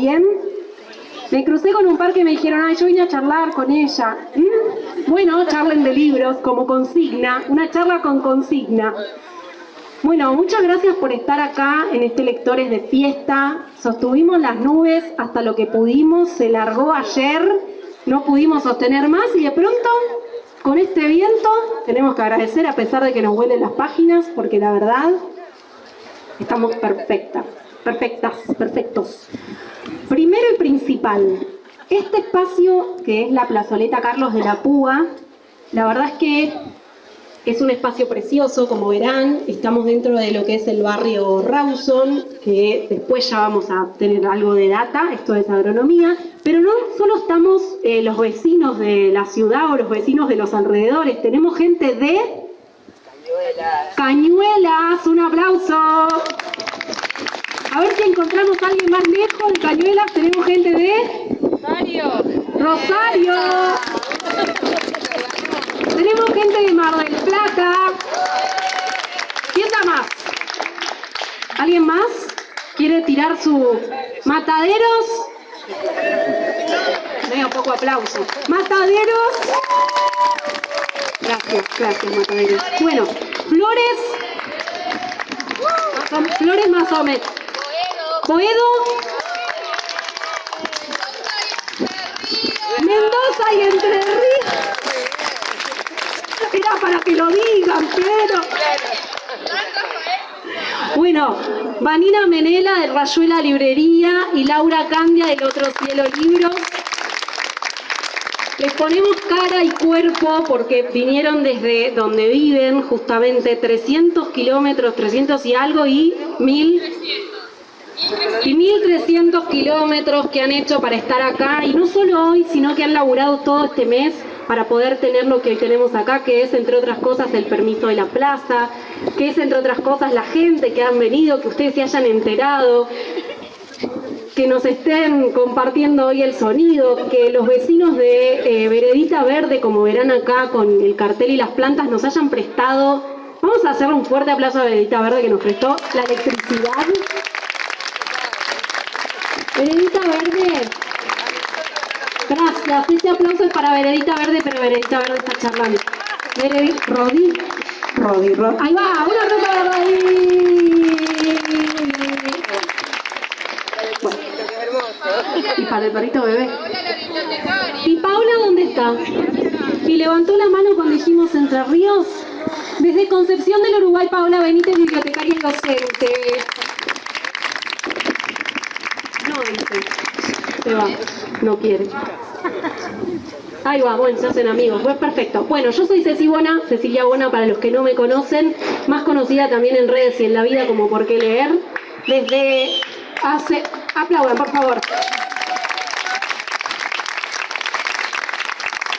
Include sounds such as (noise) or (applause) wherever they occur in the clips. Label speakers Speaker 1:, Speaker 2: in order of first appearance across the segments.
Speaker 1: también. Me crucé con un par que me dijeron, ay, yo vine a charlar con ella. ¿Mm? Bueno, charlen de libros como consigna, una charla con consigna. Bueno, muchas gracias por estar acá en este Lectores de Fiesta. Sostuvimos las nubes hasta lo que pudimos, se largó ayer, no pudimos sostener más y de pronto, con este viento, tenemos que agradecer a pesar de que nos huelen las páginas, porque la verdad, estamos perfectas, perfectas, perfectos. Primero y principal, este espacio que es la plazoleta Carlos de la Púa, la verdad es que es un espacio precioso, como verán, estamos dentro de lo que es el barrio Rawson, que después ya vamos a tener algo de data, esto es agronomía, pero no solo estamos eh, los vecinos de la ciudad o los vecinos de los alrededores, tenemos gente de... Cañuelas. Cañuelas, un aplauso. A ver si encontramos a alguien más lejos de Cañuelas. Tenemos gente de...
Speaker 2: Rosario.
Speaker 1: Rosario. Tenemos gente de Mar del Plata. ¿Quién da más? ¿Alguien más? ¿Quiere tirar su mataderos? Medio poco aplauso. Mataderos. Gracias, gracias, mataderos. Bueno, flores. Flores más o menos. Mendoza y Entre Ríos. Era para que lo digan, pero... Bueno, Vanina Menela de Rayuela Librería y Laura Candia del Otro Cielo Libros. Les ponemos cara y cuerpo porque vinieron desde donde viven, justamente 300 kilómetros, 300 y algo y mil y 1.300 kilómetros que han hecho para estar acá, y no solo hoy, sino que han laburado todo este mes para poder tener lo que hoy tenemos acá, que es, entre otras cosas, el permiso de la plaza, que es, entre otras cosas, la gente que han venido, que ustedes se hayan enterado, que nos estén compartiendo hoy el sonido, que los vecinos de eh, Veredita Verde, como verán acá con el cartel y las plantas, nos hayan prestado, vamos a hacerle un fuerte aplauso a Veredita Verde que nos prestó la electricidad. Veredita Verde. Gracias. Este aplauso es para Veredita Verde, pero Veredita Verde está charlando. Veredita, Rodi. Rodi, Rodi. Ahí va, una aplauso para Rodi. Y para el perrito bebé. ¿Y Paula dónde está? Y levantó la mano cuando dijimos Entre Ríos. Desde Concepción del Uruguay, Paola Benítez, bibliotecaria y docente. Se va. No quiere. Ahí va, bueno, se hacen amigos. Pues perfecto. Bueno, yo soy Ceci Bona, Cecilia Bona para los que no me conocen, más conocida también en redes y en la vida como Por qué leer. Desde hace... Aplaudan, por favor.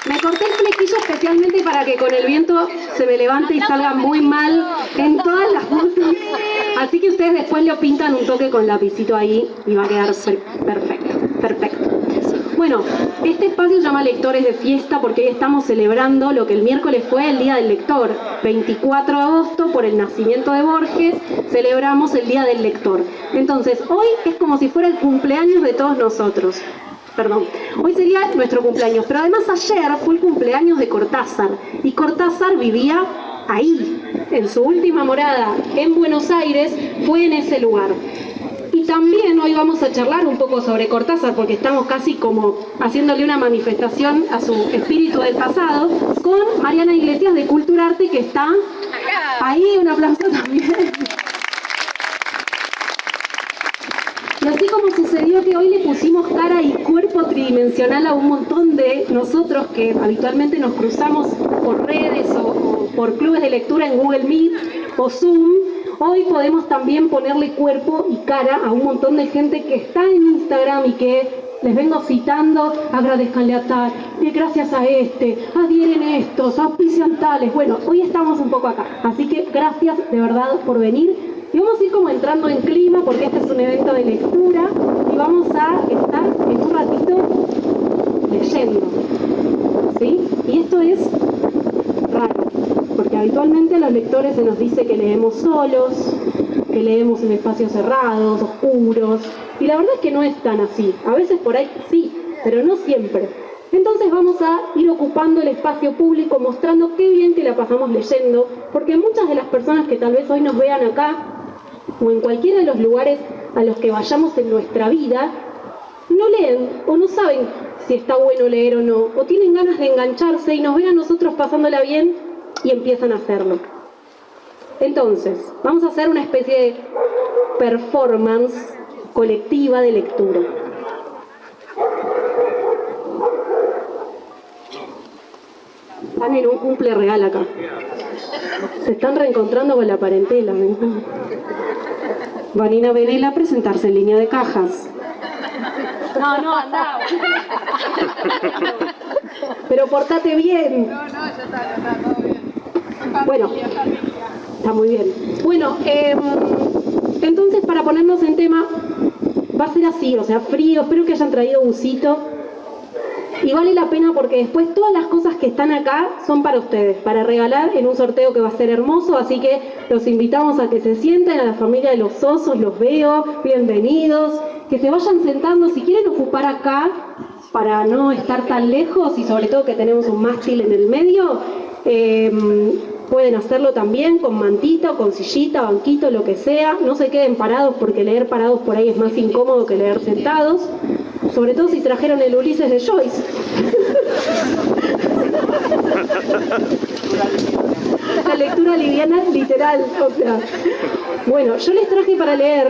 Speaker 1: Me corté el flequillo especialmente para que con el viento se me levante y salga muy mal en todas las fotos. Así que ustedes después lo pintan un toque con lapicito ahí y va a quedar perfecto, perfecto. Bueno, este espacio se llama Lectores de Fiesta porque hoy estamos celebrando lo que el miércoles fue el Día del Lector. 24 de agosto, por el nacimiento de Borges, celebramos el Día del Lector. Entonces, hoy es como si fuera el cumpleaños de todos nosotros perdón, hoy sería nuestro cumpleaños, pero además ayer fue el cumpleaños de Cortázar, y Cortázar vivía ahí, en su última morada en Buenos Aires, fue en ese lugar. Y también hoy vamos a charlar un poco sobre Cortázar, porque estamos casi como haciéndole una manifestación a su espíritu del pasado, con Mariana Iglesias de Cultura Arte, que está ahí, un aplauso también. Y así como sucedió que hoy le pusimos cara y cuerpo tridimensional a un montón de nosotros que habitualmente nos cruzamos por redes o, por clubes de lectura en Google Meet o Zoom, hoy podemos también ponerle cuerpo y cara a un montón de gente que está en Instagram y que les vengo citando, agradezcanle a tal, y gracias a este, adhieren estos, auspician tales. Bueno, hoy estamos un poco acá, así que gracias de verdad por venir. Y vamos a ir como entrando en clima porque este es un evento de lectura y vamos a estar en un ratito leyendo. ¿Sí? Y esto es raro, porque habitualmente a los lectores se nos dice que leemos solos, que leemos en espacios cerrados, oscuros, Y la verdad es que no es tan así. A veces por ahí sí, pero no siempre. Entonces vamos a ir ocupando el espacio público mostrando qué bien que la pasamos leyendo, porque muchas de las personas que tal vez hoy nos vean acá o en cualquiera de los lugares a los que vayamos en nuestra vida, no leen o no saben si está bueno leer o no, o tienen ganas de engancharse y nos ven a nosotros pasándola bien y empiezan a hacerlo. Entonces, vamos a hacer una especie de performance colectiva de lectura. Están en un cumple real acá. Se están reencontrando con la parentela. ¿me Vanina Venela a presentarse en línea de cajas. No, no, anda. Pero portate bien. No, no, ya está, ya está, todo bien. Bueno, está muy bien. Bueno, eh, entonces para ponernos en tema, va a ser así, o sea, frío, espero que hayan traído busito. Y vale la pena porque después todas las cosas que están acá son para ustedes, para regalar en un sorteo que va a ser hermoso, así que los invitamos a que se sienten, a la familia de los osos, los veo, bienvenidos, que se vayan sentando, si quieren ocupar acá, para no estar tan lejos y sobre todo que tenemos un mástil en el medio, eh, pueden hacerlo también con mantita con sillita, banquito, lo que sea, no se queden parados porque leer parados por ahí es más incómodo que leer sentados sobre todo si trajeron el Ulises de Joyce. (laughs) La lectura liviana literal, o sea. Bueno, yo les traje para leer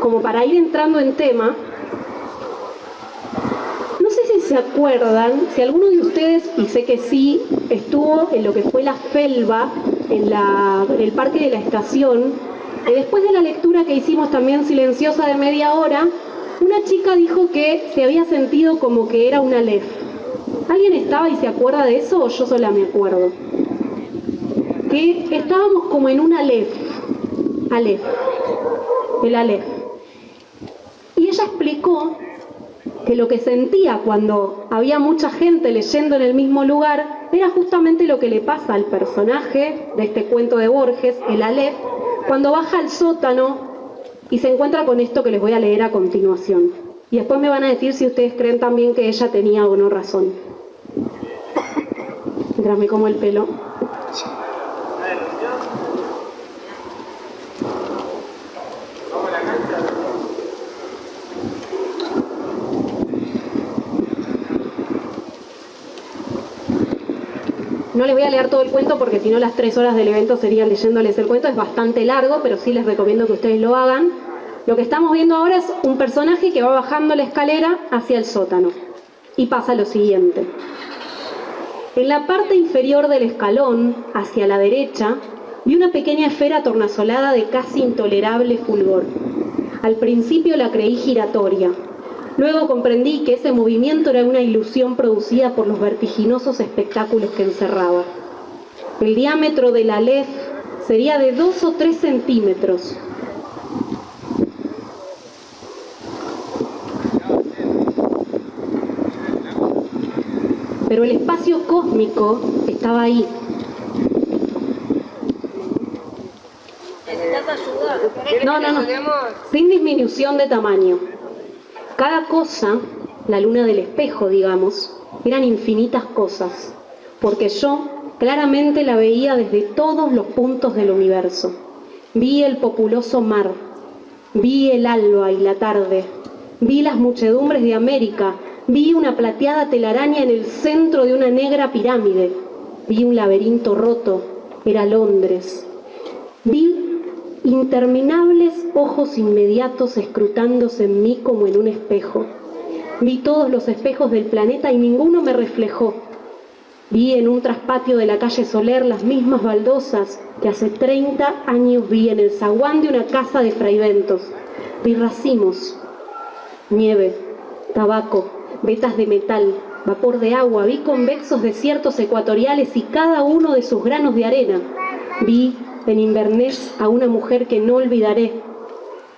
Speaker 1: como para ir entrando en tema, se acuerdan, si alguno de ustedes, y sé que sí, estuvo en lo que fue la felva, en, el parque de la estación, y después de la lectura que hicimos también silenciosa de media hora, una chica dijo que se había sentido como que era una Aleph. ¿Alguien estaba y se acuerda de eso o yo sola me acuerdo? Que estábamos como en un Aleph. Aleph. El Aleph. Y ella explicó que lo que sentía cuando había mucha gente leyendo en el mismo lugar era justamente lo que le pasa al personaje de este cuento de Borges, el Aleph, cuando baja al sótano y se encuentra con esto que les voy a leer a continuación. Y después me van a decir si ustedes creen también que ella tenía o no razón. Mientras como el pelo. No les voy a leer todo el cuento porque si no las tres horas del evento serían leyéndoles el cuento. Es bastante largo, pero sí les recomiendo que ustedes lo hagan. Lo que estamos viendo ahora es un personaje que va bajando la escalera hacia el sótano. Y pasa lo siguiente. En la parte inferior del escalón, hacia la derecha, vi una pequeña esfera tornasolada de casi intolerable fulgor. Al principio la creí giratoria, Luego comprendí que ese movimiento era una ilusión producida por los vertiginosos espectáculos que encerraba. El diámetro de la LED sería de dos o tres centímetros. Pero el espacio cósmico estaba ahí. No, no, no. Sin disminución de tamaño. Cada cosa, la luna del espejo, digamos, eran infinitas cosas, porque yo claramente la veía desde todos los puntos del universo. Vi el populoso mar, vi el alba y la tarde, vi las muchedumbres de América, vi una plateada telaraña en el centro de una negra pirámide, vi un laberinto roto, era Londres. Vi interminables ojos inmediatos escrutándose en mí como en un espejo. Vi todos los espejos del planeta y ninguno me reflejó. Vi en un traspatio de la calle Soler las mismas baldosas que hace 30 años vi en el zaguán de una casa de fraiventos. Vi racimos, nieve, tabaco, vetas de metal, vapor de agua, vi convexos desiertos ecuatoriales y cada uno de sus granos de arena. Vi en Inverness a una mujer que no olvidaré.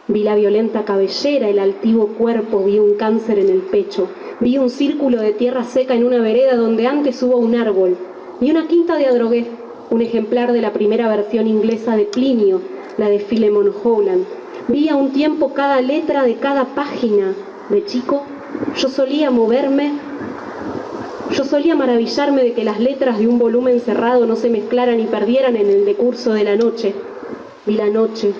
Speaker 1: Vi la violenta cabellera, el altivo cuerpo, vi un cáncer en el pecho, vi un círculo de tierra seca en una vereda donde antes hubo un árbol, Vi una quinta de Adrogué, un ejemplar de la primera versión inglesa de Plinio, la de Philemon Howland. Vi a un tiempo cada letra de cada página. De chico, yo solía moverme, yo solía maravillarme de que las letras de un volumen cerrado no se mezclaran y perdieran en el decurso de la noche. Vi la noche,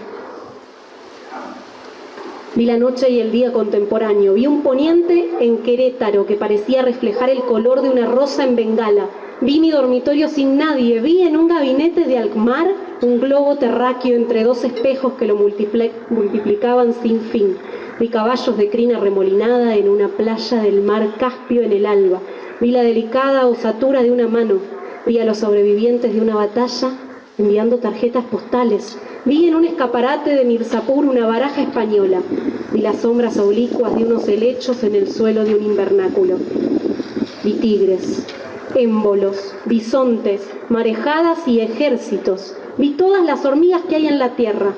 Speaker 1: Vi la noche y el día contemporáneo. Vi un poniente en Querétaro que parecía reflejar el color de una rosa en Bengala. Vi mi dormitorio sin nadie. Vi en un gabinete de Alkmaar un globo terráqueo entre dos espejos que lo multiplicaban sin fin. Vi caballos de crina remolinada en una playa del mar Caspio en el alba. Vi la delicada osatura de una mano. Vi a los sobrevivientes de una batalla enviando tarjetas postales. Vi en un escaparate de Mirzapur una baraja española. Vi las sombras oblicuas de unos helechos en el suelo de un invernáculo. Vi tigres, émbolos, bisontes, marejadas y ejércitos. Vi todas las hormigas que hay en la tierra.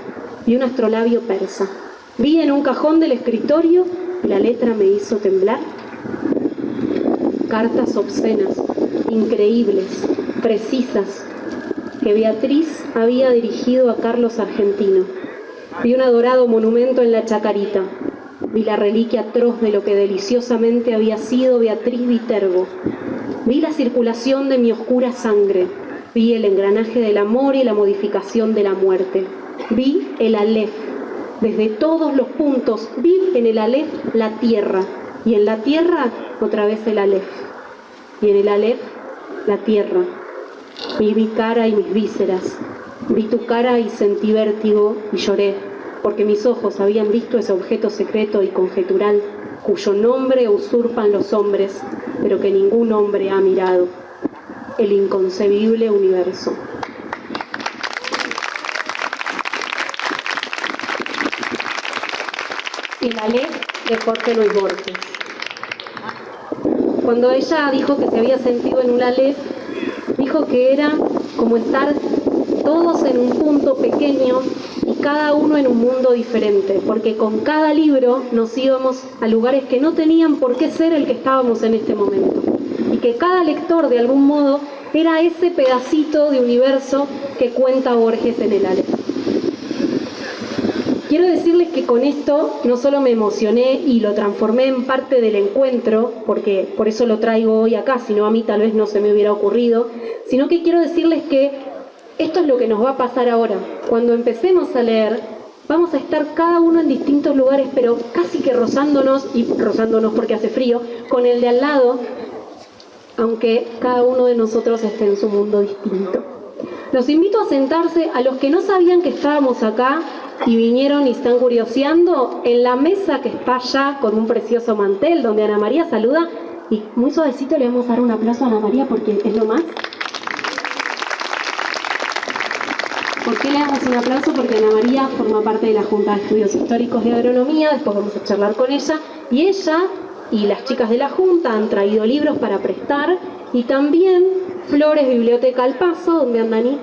Speaker 1: Vi un astrolabio persa. Vi en un cajón del escritorio la letra me hizo temblar. Cartas obscenas, increíbles, precisas, que Beatriz había dirigido a Carlos Argentino. Vi un adorado monumento en la Chacarita. Vi la reliquia atroz de lo que deliciosamente había sido Beatriz Viterbo. Vi la circulación de mi oscura sangre. Vi el engranaje del amor y la modificación de la muerte. Vi el Aleph. Desde todos los puntos vi en el Aleph la tierra. Y en la tierra otra vez el Aleph. Y en el Aleph la tierra Vi mi cara y mis vísceras. Vi tu cara y sentí vértigo y lloré, porque mis ojos habían visto ese objeto secreto y conjetural, cuyo nombre usurpan los hombres, pero que ningún hombre ha mirado. El inconcebible universo. Y la ley de Jorge Luis Borges. Cuando ella dijo que se había sentido en una ley, dijo que era como estar todos en un punto pequeño y cada uno en un mundo diferente, porque con cada libro nos íbamos a lugares que no tenían por qué ser el que estábamos en este momento. Y que cada lector de algún modo era ese pedacito de universo que cuenta Borges en el Ale. Quiero decirles que con esto no solo me emocioné y lo transformé en parte del encuentro, porque por eso lo traigo hoy acá, si no a mí tal vez no se me hubiera ocurrido, sino que quiero decirles que esto es lo que nos va a pasar ahora. Cuando empecemos a leer, vamos a estar cada uno en distintos lugares, pero casi que rozándonos, y rozándonos porque hace frío, con el de al lado, aunque cada uno de nosotros esté en su mundo distinto. Los invito a sentarse a los que no sabían que estábamos acá y vinieron y están curioseando en la mesa que está allá con un precioso mantel donde Ana María saluda y muy suavecito le vamos a dar un aplauso a Ana María porque es lo más. ¿Por qué le damos un aplauso? Porque Ana María forma parte de la Junta de Estudios Históricos de Agronomía, después vamos a charlar con ella, y ella y las chicas de la Junta han traído libros para prestar y también Flores Biblioteca al Paso, donde andan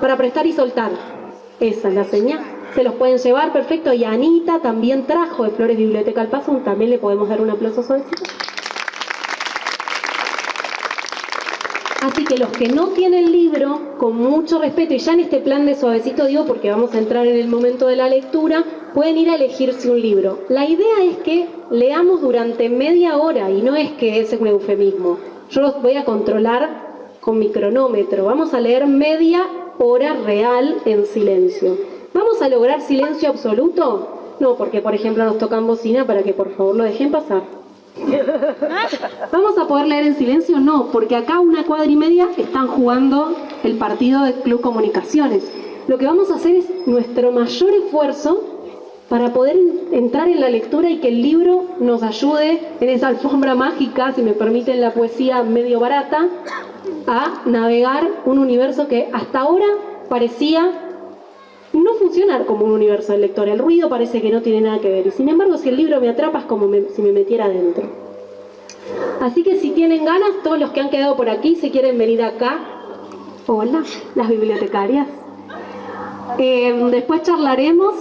Speaker 1: para prestar y soltar. Esa es la señal. Se los pueden llevar, perfecto. Y Anita también trajo de Flores Biblioteca al Paso, también le podemos dar un aplauso suavecito. Así que los que no tienen libro, con mucho respeto, y ya en este plan de suavecito digo porque vamos a entrar en el momento de la lectura, pueden ir a elegirse un libro. La idea es que leamos durante media hora, y no es que ese es un eufemismo. Yo los voy a controlar con mi cronómetro. Vamos a leer media hora real en silencio. ¿Vamos a lograr silencio absoluto? No, porque por ejemplo nos tocan bocina para que por favor lo dejen pasar. (laughs) ¿Vamos a poder leer en silencio? No, porque acá una cuadra y media están jugando el partido de Club Comunicaciones. Lo que vamos a hacer es nuestro mayor esfuerzo para poder entrar en la lectura y que el libro nos ayude en esa alfombra mágica, si me permiten la poesía medio barata, a navegar un universo que hasta ahora parecía no funcionar como un universo del lector. El ruido parece que no tiene nada que ver. Y sin embargo, si el libro me atrapa como si me metiera adentro. Así que si tienen ganas, todos los que han quedado por aquí, se quieren venir acá. Hola, las bibliotecarias. Eh, después charlaremos,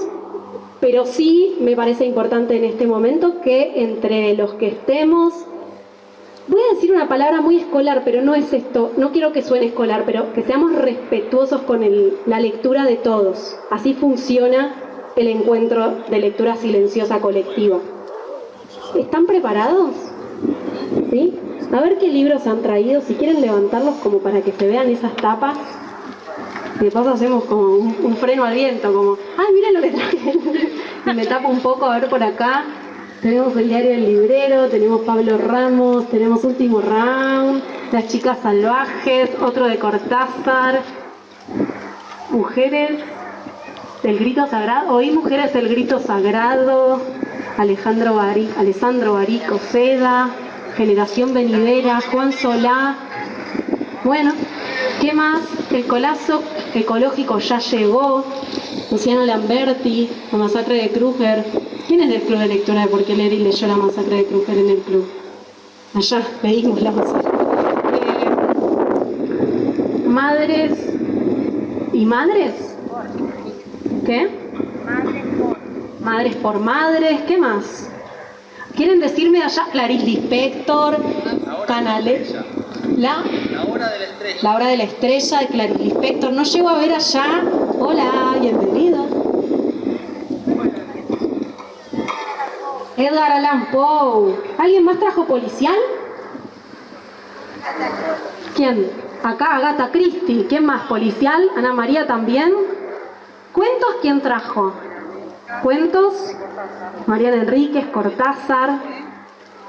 Speaker 1: pero sí me parece importante en este momento que entre los que estemos voy a decir una palabra muy escolar, pero no es esto, no quiero que suene escolar, pero que seamos respetuosos con la lectura de todos. Así funciona el encuentro de lectura silenciosa colectiva. ¿Están preparados? ¿Sí? A ver qué libros han traído, si quieren levantarlos como para que se vean esas tapas. De paso hacemos como un, freno al viento, como, ay, miren lo que traje. (laughs) y me tapo un poco, a ver por acá. Tenemos el diario del librero, tenemos Pablo Ramos, tenemos Último Round, Las chicas salvajes, otro de Cortázar, Mujeres del grito sagrado, oí Mujeres del grito sagrado, Alejandro Barico, Alessandro Barico Seda, Generación Venidera, Juan Solá. Bueno, ¿qué más? El colazo ecológico ya llegó, Luciano Lamberti, la masacre de Kruger. ¿Quién es del club de lectura de por qué leer y leyó la masacre de Kruger en el club? Allá pedimos la masacre. Eh, madres y madres. ¿Qué? Madres por madres. ¿Qué más? ¿Quieren decirme allá Clarice Lispector, Canales? La, hora de la estrella. La hora de la estrella de Clarice Lispector. No llego a ver allá. Hola, bienvenidos. Edgar Allan Poe. ¿Alguien más trajo policial? ¿Quién? Acá Agatha Christie. ¿Quién más? ¿Policial? ¿Ana María también? ¿Cuentos quién trajo? ¿Cuentos? Mariana Enríquez, Cortázar.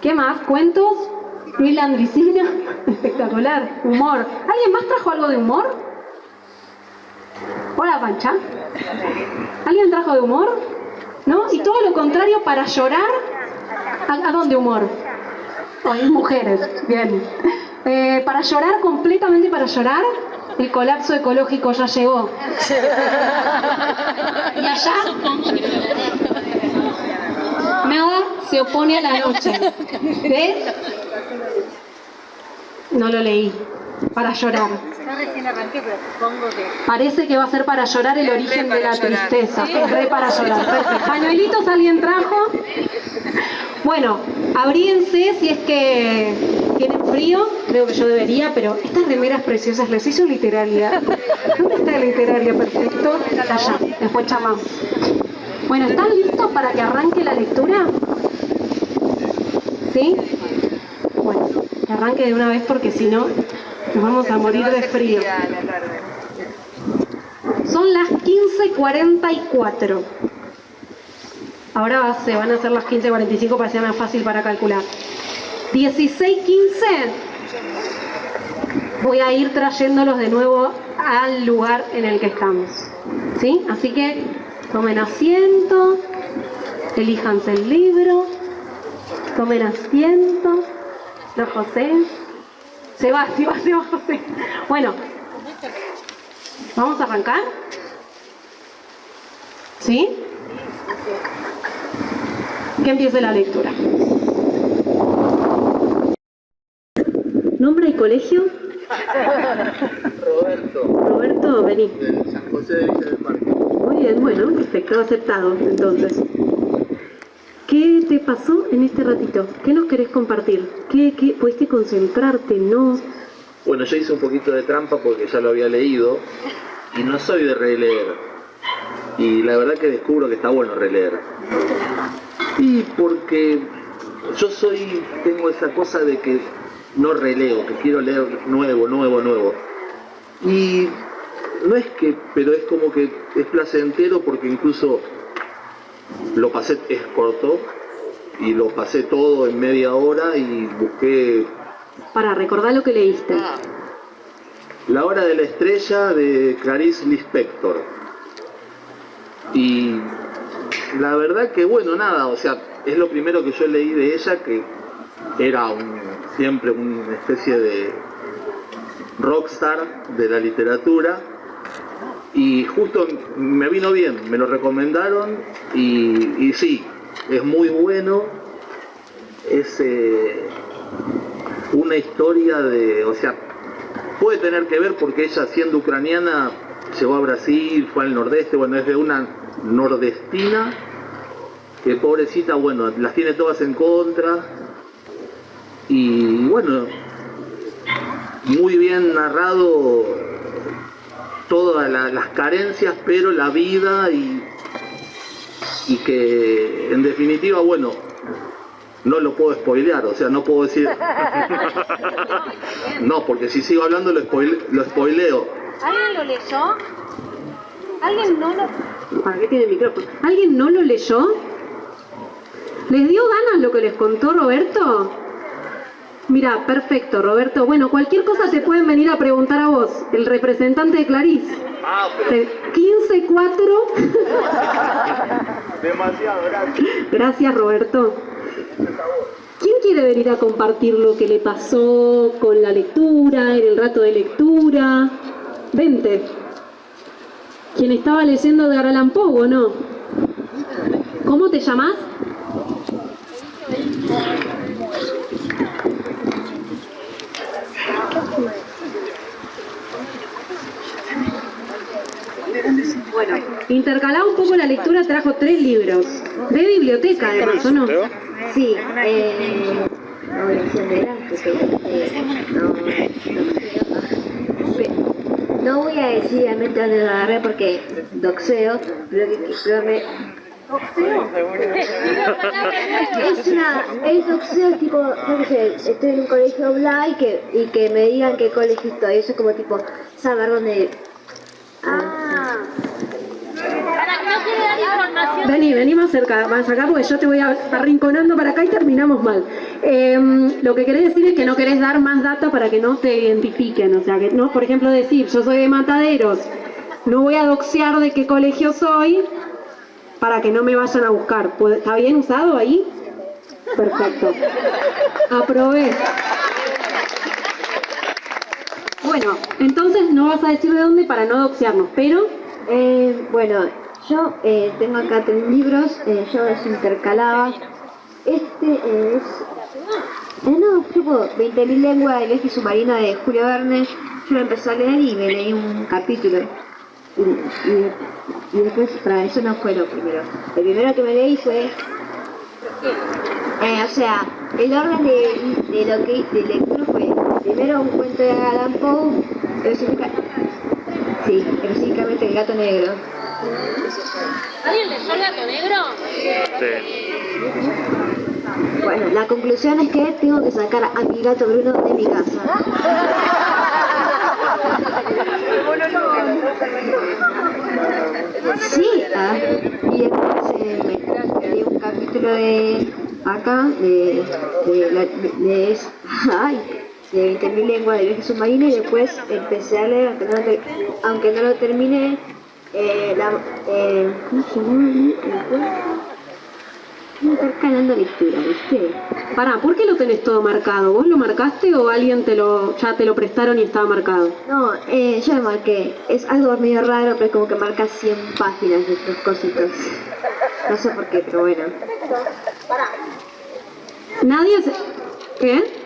Speaker 1: ¿Qué más? ¿Cuentos? Luis Landricina. (laughs) Espectacular. Humor. ¿Alguien más trajo algo de humor? Hola, Pancha. ¿Alguien trajo de humor? ¿No? Y todo lo contrario, para llorar. ¿A, dónde humor? hay mujeres. Bien. Eh, para llorar, completamente para llorar, el colapso ecológico ya llegó. (laughs) Y allá nada se opone a la noche. ¿Ves? No lo leí. Para llorar. Parece que va a ser para llorar el origen de la tristeza. Es re para llorar. (laughs) ¿Pañuelitos alguien trajo? Bueno, abríense si es que tienen frío, creo que yo debería, pero estas remeras preciosas les hizo literaria. ¿Dónde está la literaria? Perfecto. Allá, después chamamos. Bueno, ¿están listos para que arranque la lectura? ¿Sí? Arranque de una vez porque si no nos vamos a morir de frío. Son las 15.44. Ahora se van a hacer las 15.45 para que sea más fácil para calcular. 16.15 voy a ir trayéndolos de nuevo al lugar en el que estamos. ¿Sí? Así que tomen asiento, elíjanse el libro, tomen asiento. Los José. Se va, se va, se va José. Bueno, ¿vamos a arrancar? ¿Sí? Que empiece la lectura. ¿Nombre y colegio?
Speaker 2: Roberto.
Speaker 1: Roberto, vení.
Speaker 2: De San José de Villa del Parque.
Speaker 1: Muy bien, bueno, perfecto, aceptado entonces. ¿Qué te pasó en este ratito? ¿Qué nos querés compartir? ¿Qué, qué pudiste concentrarte? ¿No?
Speaker 2: Bueno, yo hice un poquito de trampa porque ya lo había leído y no soy de releer. Y la verdad que descubro que está bueno releer. Y porque yo soy, tengo esa cosa de que no releo, que quiero leer nuevo, nuevo, nuevo. Y no es que, pero es como que es placentero porque incluso lo pasé, es corto, y lo pasé todo en media hora y busqué...
Speaker 1: Para recordar lo que leíste.
Speaker 2: La hora de la estrella de Clarice Lispector. Y la verdad que bueno, nada, o sea, es lo primero que yo leí de ella, que era un, siempre una especie de rockstar de la literatura y justo me vino bien, me lo recomendaron y, sí, es muy bueno, es eh, una historia de, o sea, puede tener que ver porque ella siendo ucraniana llegó a Brasil, fue al nordeste, bueno, es de una nordestina que pobrecita, bueno, las tiene todas en contra, y bueno, muy bien narrado todas las carencias, pero la vida y, y que en definitiva, bueno, no lo puedo spoilear, o sea, no puedo decir... (laughs) no, porque si sigo hablando lo, lo spoileo.
Speaker 1: ¿Alguien lo leyó? ¿Alguien no lo...? ¿Para qué tiene el micrófono? ¿Alguien no lo leyó? ¿Les dio ganas lo que les contó Roberto? Mira, perfecto, Roberto. Bueno, cualquier cosa te pueden venir a preguntar a vos, el representante de Clarice. Ah, pero... 15-4. (laughs) Demasiado, gracias. Gracias, Roberto. ¿Quién quiere venir a compartir lo que le pasó con la lectura, en el rato de lectura? Vente. ¿Quién estaba leyendo de Aralan Poe, no? ¿Cómo te llamas? Bueno, intercalado un poco la lectura, trajo tres libros. De biblioteca, además, ¿o no?
Speaker 3: Sí, eh, no voy a decir realmente dónde lo agarré porque doxeo, pero que, me, es una, es doxeo tipo, no sé, estoy en un colegio bla y que, y que me digan qué colegio estoy, eso es como tipo saber dónde... Ah.
Speaker 1: Vení, vení más cerca, más acá porque yo te voy arrinconando para acá y terminamos mal. Em, lo que querés decir es que no querés dar más data para que no te identifiquen, o sea, que no, por ejemplo, decir yo soy de Mataderos, no voy a doxear de qué colegio soy para que no me vayan a buscar. ¿Está bien usado ahí? Perfecto. Aprobé. Bueno, entonces no vas a decir de dónde para no doxearnos, pero...
Speaker 3: Eh, bueno, yo eh, tengo acá tres libros, eh, yo los intercalaba. Este es... Eh, no, tipo 20.000 lenguas del viaje submarino de Julio Verne. Yo lo empecé a leer y me leí un capítulo. Y, después, para eso no fue lo primero. El primero que me leí fue... Eh, o sea, el orden de, de lo que de lectura fue primero un cuento de Alan Poe, sí, específicamente el gato negro.
Speaker 1: ¿Alguien leyó el gato negro? Sí.
Speaker 3: Bueno, la conclusión es que tengo que sacar a mi gato Bruno de mi casa. (laughs) Sí, ah, y después eh, di un capítulo de acá, de, de, de, de, ay, de 20.000 lenguas de submarino y después empecé a leer, aunque no lo, terminé, eh, la, eh. Intercalando lectura, ¿viste?
Speaker 1: Pará, ¿por qué lo tenés todo marcado? ¿Vos lo marcaste o alguien te lo ya te lo prestaron y estaba marcado?
Speaker 3: No, eh, yo lo marqué. Es algo medio raro, pero es como que marca 100 páginas de estos cositos. No sé por qué, pero bueno.
Speaker 1: Nadie se... ¿Qué?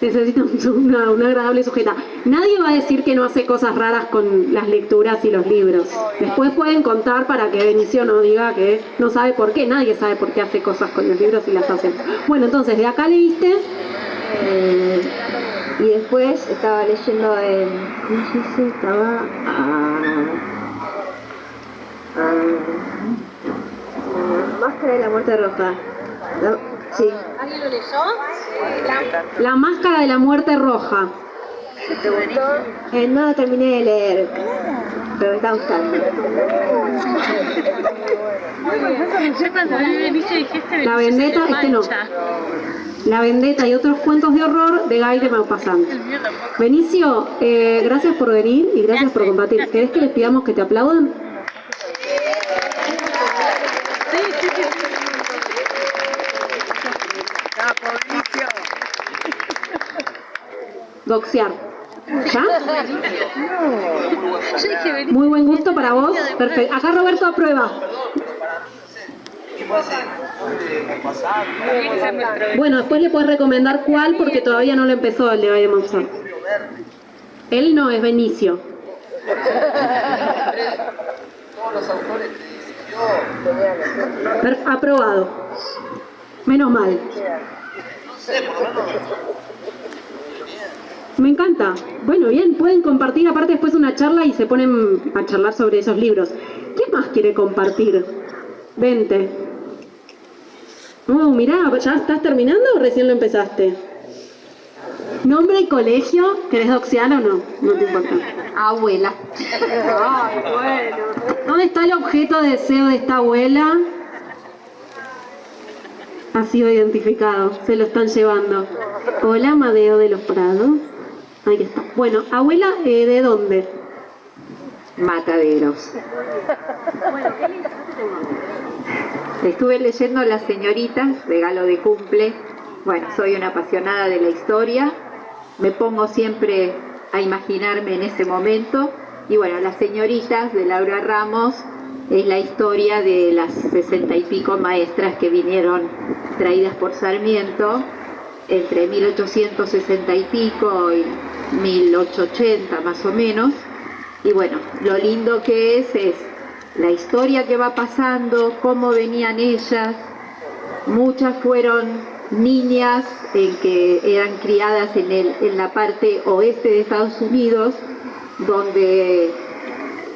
Speaker 1: Necesita una, una, agradable sujeta. Nadie va a decir que no hace cosas raras con las lecturas y los libros. Después pueden contar para que Benicio no diga que no sabe por qué. Nadie sabe por qué hace cosas con los libros y las hace. Bueno, entonces, de acá leíste...
Speaker 3: Eh, y después estaba leyendo en... ¿Cómo se dice? Estaba... Ah, ah, Máscara de la muerte roja. sí.
Speaker 1: ¿Alguien lo leyó? La máscara de la muerte roja.
Speaker 3: ¿Te gustó? Eh, no lo terminé de leer, pero me está gustando.
Speaker 1: La vendetta, este no. La vendetta y otros cuentos de horror de Guy de Maupassant. Benicio, eh, gracias por venir y gracias por compartir. ¿Querés que les pidamos que te aplaudan? Doxear. ¿Ya? (laughs) Muy buen gusto para vos. Perfecto. Acá Roberto aprueba. Bueno, después le puedes recomendar cuál porque todavía no lo empezó el de Valle Monzón. Él no, es Benicio. Aprobado. Menos mal. Me encanta. Bueno, bien, pueden compartir aparte después una charla y se ponen a charlar sobre esos libros. ¿Qué más quiere compartir? Vente. Oh, mirá, ¿ya estás terminando o recién lo empezaste? ¿Nombre y colegio? ¿Querés doxear o no? No te importa.
Speaker 4: Abuela.
Speaker 1: Ay, bueno. ¿Dónde está el objeto de deseo de esta abuela? Ha sido identificado, se lo están llevando. Hola, Amadeo de los Prados. Ahí está. Bueno, abuela, eh, ¿de dónde?
Speaker 4: Mataderos. Estuve leyendo Las señoritas, regalo de cumple. Bueno, soy una apasionada de la historia. Me pongo siempre a imaginarme en ese momento. Y bueno, Las señoritas de Laura Ramos es la historia de las sesenta y pico maestras que vinieron traídas por Sarmiento entre 1860 y pico y 1880 más o menos. Y bueno, lo lindo que es es la historia que va pasando, cómo venían ellas. Muchas fueron niñas en que eran criadas en, el, en la parte oeste de Estados Unidos, donde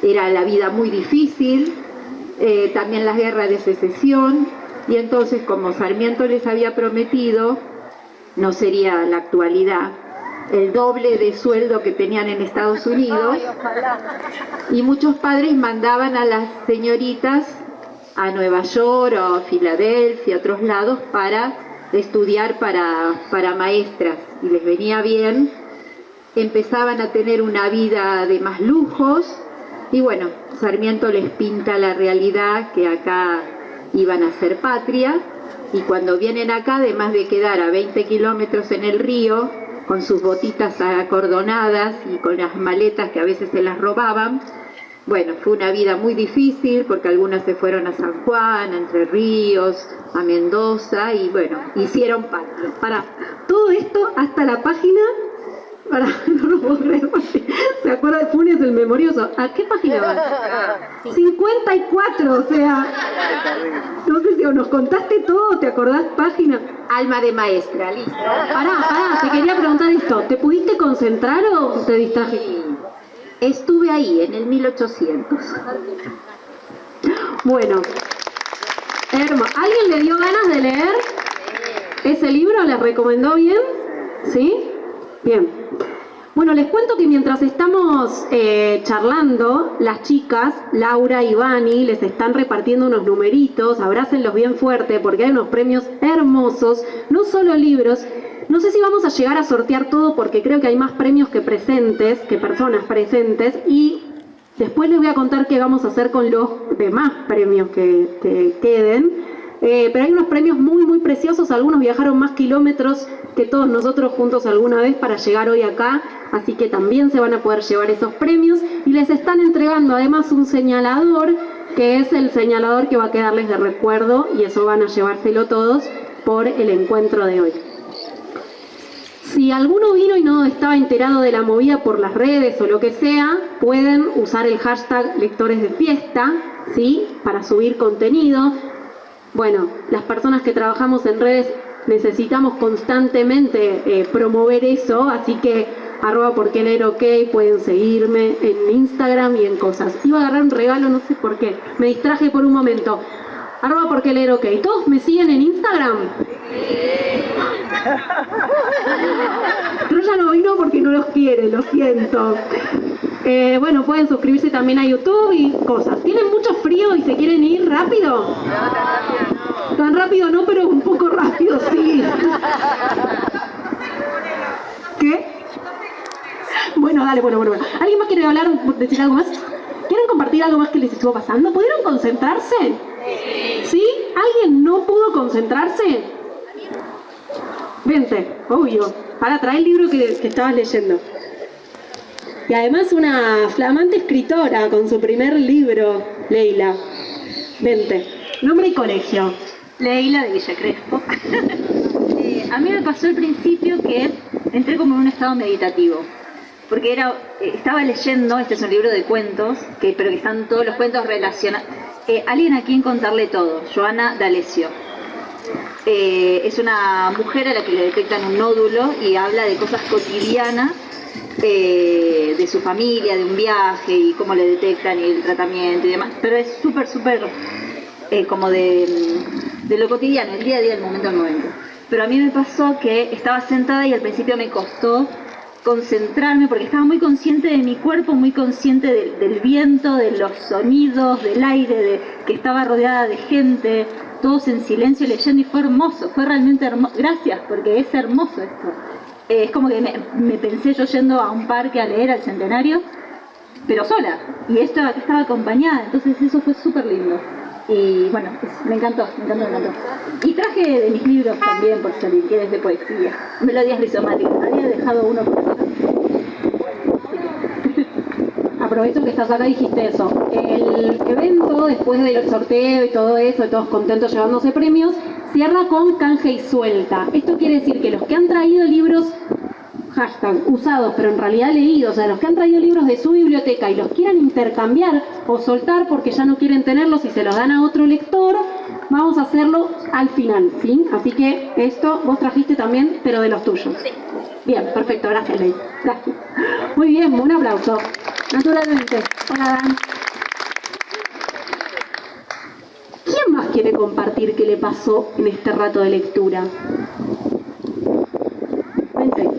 Speaker 4: era la vida muy difícil, eh, también las guerras de secesión, y entonces como Sarmiento les había prometido, no sería la actualidad, el doble de sueldo que tenían en Estados Unidos. Y muchos padres mandaban a las señoritas a Nueva York o a Filadelfia, a otros lados para estudiar para, para maestras. Y les venía bien, empezaban a tener una vida de más lujos. Y bueno, Sarmiento les pinta la realidad que acá iban a ser patria. Y cuando vienen acá, además de quedar a 20 kilómetros en el río, con sus botitas acordonadas y con las maletas que a veces se las robaban. Bueno, fue una vida muy difícil porque algunas se fueron a San Juan, a Entre Ríos, a Mendoza y bueno, hicieron.
Speaker 1: Para todo esto hasta la página, para, (laughs) no lo puedo creer, se acuerda de Funes el memorioso. ¿A qué página vas? (laughs) 54, o sea, no sé si nos contaste todo, ¿te acordás página?
Speaker 4: Alma de maestra, listo.
Speaker 1: Pará, pará, te quería preguntar esto. ¿Te pudiste concentrar o te distraje?
Speaker 4: Estuve ahí en el 1800.
Speaker 1: Bueno, hermoso. ¿Alguien le dio ganas de leer ese libro? ¿Les recomendó bien? ¿Sí? Bien. Bueno, les cuento que mientras estamos eh, charlando, las chicas, Laura y Vani, les están repartiendo unos numeritos, abrácenlos bien fuerte porque hay unos premios hermosos, no solo libros, no sé si vamos a llegar a sortear todo porque creo que hay más premios que presentes, que personas presentes y después les voy a contar qué vamos a hacer con los demás premios que, que queden. Eh, pero hay unos premios muy, muy preciosos. Algunos viajaron más kilómetros que todos nosotros juntos alguna vez para llegar hoy acá. Así que también se van a poder llevar esos premios. Y les están entregando además un señalador, que es el señalador que va a quedarles de recuerdo. Y eso van a llevárselo todos por el encuentro de hoy. Si alguno vino y no estaba enterado de la movida por las redes o lo que sea, pueden usar el hashtag lectores de fiesta, ¿sí? Para subir contenido. Bueno, las personas que trabajamos en redes necesitamos constantemente eh, promover eso, así que arroba porque leer ok, pueden seguirme en Instagram y en cosas. Iba a agarrar un regalo, no sé por qué, me distraje por un momento. Arroba porque leer ok. ¿Todos me siguen en Instagram? (laughs) Pero ya no vino porque no los quiere, lo siento. Eh, bueno, pueden suscribirse también a YouTube y cosas. ¿Tienen mucho frío y se quieren ir rápido? Tan rápido no, pero un poco rápido sí. ¿Qué? Bueno, dale, bueno, bueno, bueno. ¿Alguien más quiere hablar, decir algo más? ¿Quieren compartir algo más que les estuvo pasando? ¿Pudieron concentrarse? ¿Sí? ¿Alguien no pudo concentrarse? Vente, obvio. Para traer el libro que, que estabas leyendo. Y además una flamante escritora con su primer libro, Leila. Vente. Nombre y colegio.
Speaker 5: Leila de Villa Crespo. (laughs) Eh, a mí me pasó al principio que entré como en un estado meditativo. Porque era, eh, estaba leyendo, este es un libro de cuentos, que, pero que están todos los cuentos relacionados. Eh, alguien a quien contarle todo, Joana D'Alessio.
Speaker 4: Eh, es una mujer a la que le detectan un nódulo y habla de cosas cotidianas eh, de su familia, de un viaje y cómo le detectan y el tratamiento y demás. Pero es súper, súper eh, como de, de lo cotidiano, el día a día, el momento al momento. Pero a mí me pasó que estaba sentada y al principio me costó concentrarme porque estaba muy consciente de mi cuerpo, muy consciente de- del viento, de los sonidos, del aire, de que estaba rodeada de gente, todos en silencio leyendo y fue hermoso, fue realmente hermoso. Gracias, porque es hermoso esto. Es como que me, me pensé yo yendo a un parque a leer al centenario, pero sola, y esto estaba acompañada, entonces eso fue súper lindo. Y bueno, es- me encantó, me encantó, me encantó. Y traje de mis libros también, por si alguien quiere, de poesía. Melodías rizomáticas. Había dejado uno por acá. (laughs)
Speaker 1: Aprovecho que estás acá dijiste eso. El evento, después del sorteo y todo eso, todos contentos llevándose premios, cierra con canje y suelta. Esto quiere decir que los que han traído libros, hashtag, usados, pero en realidad leídos, o sea, los que han traído libros de su biblioteca y los quieran intercambiar o soltar porque ya no quieren tenerlos y se los dan a otro lector, vamos a hacerlo al final, ¿sí? Así que esto vos trajiste también, pero de los tuyos. Bien, perfecto, gracias, Ley. Gracias. Muy bien, un aplauso. Naturalmente. Hola, Dan. ¿Quién más quiere compartir qué le pasó en este rato de lectura? Vente.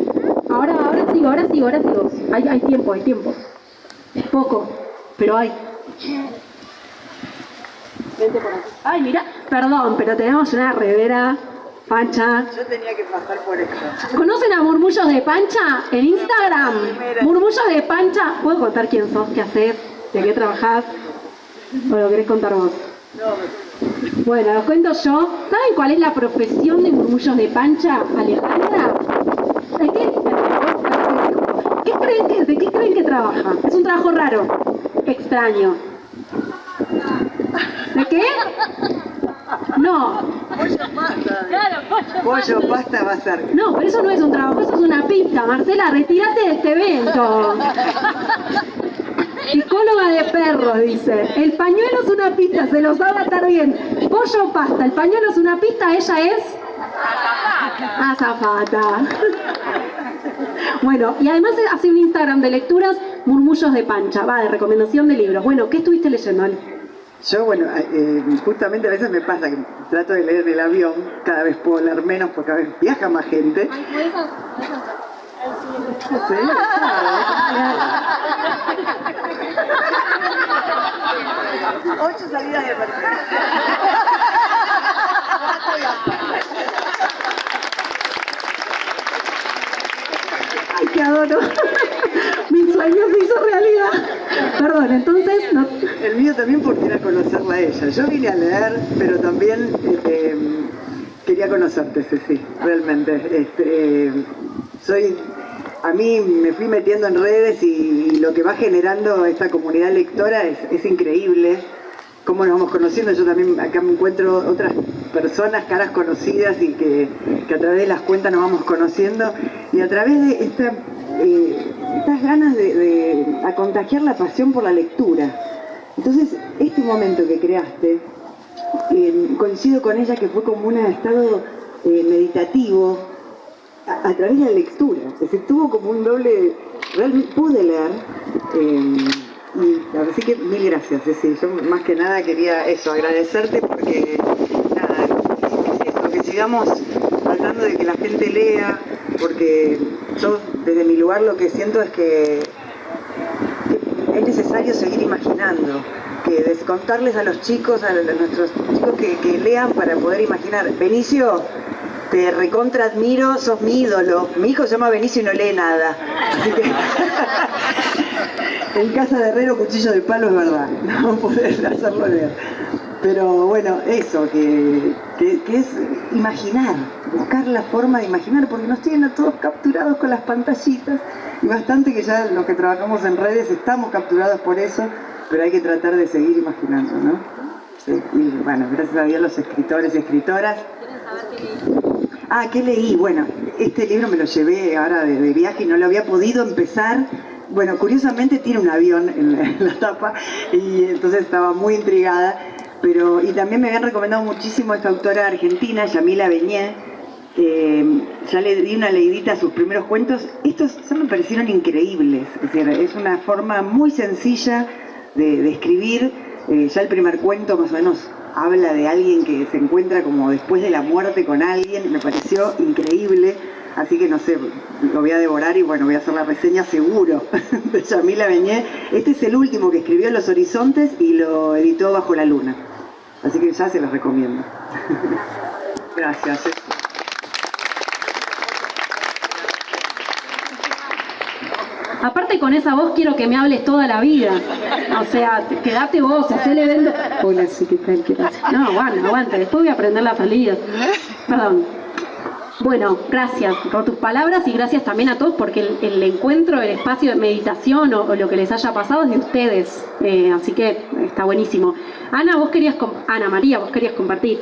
Speaker 1: Ahora, ahora sigo, ahora sigo, ahora sigo. Hay, hay tiempo, hay tiempo. Poco, pero hay. Vente por aquí. Ay, mira, perdón, pero tenemos una revera pancha.
Speaker 6: Yo tenía que pasar por esto.
Speaker 1: ¿Conocen a Murmullos de Pancha en Instagram? Murmullos de Pancha. ¿Puedo contar quién sos, qué haces, de qué trabajás? ¿O lo querés contar vos? Bueno, lo cuento yo. ¿Saben cuál es la profesión de Murmullos de Pancha, Alejandra? ¿De qué? ¿Qué creen que, ¿De qué creen que trabaja? Es un trabajo raro, extraño. ¿De qué? No,
Speaker 6: Pollo, pasta va a ser.
Speaker 1: No, pero eso no es un trabajo, eso es una pista. Marcela, retírate de este evento. Psicóloga de perros, dice. El pañuelo es una pista, se lo sabe atar bien. Pollo pasta, el pañuelo es una pista, ella es... Azafata. Bueno, y además hace un Instagram de lecturas, murmullos de pancha, va, de recomendación de libros. Bueno, ¿qué estuviste leyendo, Ale?
Speaker 6: Yo, bueno, eh, justamente a veces me pasa que trato de leer en el avión, cada vez puedo leer menos porque cada vez viaja más gente. Sí, claro. Ocho salidas de emergencia. (laughs)
Speaker 1: Qué adoro. (laughs) Mi sueño se hizo realidad. Perdón, entonces, no,
Speaker 6: El mío también porque era conocerla a ella. Yo vine a leer, pero también este, quería conocerte, Ceci, realmente. Este, soy, a mí me fui metiendo en redes y, lo que va generando esta comunidad lectora es increíble. Cómo nos vamos conociendo, yo también acá me encuentro otras personas, caras conocidas y que, a través de las cuentas nos vamos conociendo y a través de eh, estas ganas de, contagiar la pasión por la lectura. Entonces, este momento que creaste, eh, coincido con ella que fue como un estado eh, meditativo a, a través de la lectura. Es decir, tuvo como un doble, realmente pude leer. Así que mil gracias, Ceci. Yo más que nada quería eso, agradecerte porque nada, es eso, que sigamos tratando de que la gente lea, porque yo desde mi lugar lo que siento es que es necesario seguir imaginando, que descontarles a los chicos, a, nuestros chicos que, que lean para poder imaginar. Benicio, te recontra admiro, sos mi ídolo. Mi hijo se llama Benicio y no lee nada. Así que (laughs) en casa de herrero cuchillo de palo es verdad, (laughs) no poder hacerlo leer. Pero bueno, eso, que, que- que es imaginar, buscar la forma de imaginar, porque nos tienen a todos capturados con las pantallitas, y bastante que ya los que trabajamos en redes estamos capturados por eso, pero hay que tratar de seguir imaginando, ¿no? Sí, y bueno, gracias a Dios los escritores y escritoras. Ah, ¿qué leí? Bueno, este libro me lo llevé ahora de, de viaje y no lo había podido empezar. Bueno, curiosamente tiene un avión en la, tapa y entonces estaba muy intrigada pero y también me habían recomendado muchísimo esta autora argentina, Yamila Beñé, ya le di una leidita a sus primeros cuentos. Estos ya me parecieron increíbles, es decir, es una forma muy sencilla de, escribir. Eh, ya el primer cuento más o menos habla de alguien que se encuentra como después de la muerte con alguien, me pareció increíble. Así que no sé, lo voy a devorar y bueno, voy a hacer la reseña seguro (laughs) de Yamila Beñé. Este es el último que escribió Los Horizontes y lo editó Bajo la Luna. Así que ya se los recomiendo. (laughs) Gracias.
Speaker 1: Aparte con esa voz quiero que me hables toda la vida. O sea, quedate vos, hacele evento. Hola, sí, ¿qué tal? ¿Qué No, aguanta, aguanta. Después voy a aprender la salida. Perdón. Bueno, gracias por tus palabras y gracias también a todos porque el, encuentro, el espacio de meditación o, lo que les haya pasado es de ustedes. Eh, así que está buenísimo. Ana, vos querías, Ana María, vos querías compartir.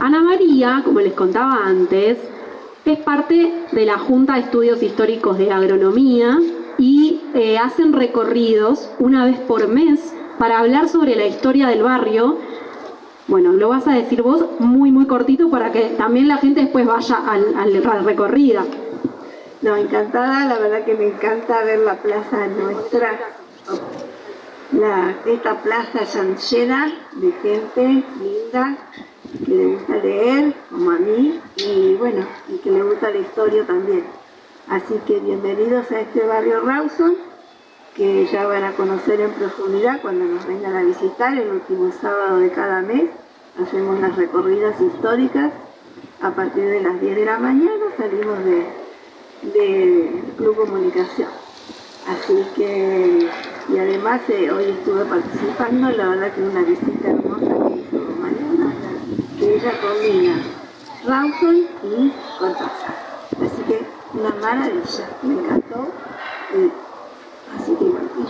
Speaker 1: Ana María, como les contaba antes, es parte de la Junta de Estudios Históricos de Agronomía y eh, hacen recorridos una vez por mes para hablar sobre la historia del barrio. Bueno, lo vas a decir vos muy, muy cortito para que también la gente después vaya al, al, recorrido.
Speaker 7: No, encantada, la verdad que me encanta ver la plaza nuestra. La, esta plaza llena de gente linda, que le gusta leer, como a mí, y bueno, y que le gusta la historia también. Así que bienvenidos a este barrio Rawson, que ya van a conocer en profundidad cuando nos vengan a visitar el último sábado de cada mes. Hacemos las recorridas históricas a partir de las 10 de la mañana, salimos de, de Club Comunicación. Así que, y además eh, hoy estuve participando, la verdad que una visita hermosa ella combina Rawson y Cortázar. Así que una maravilla, me encantó. que bueno,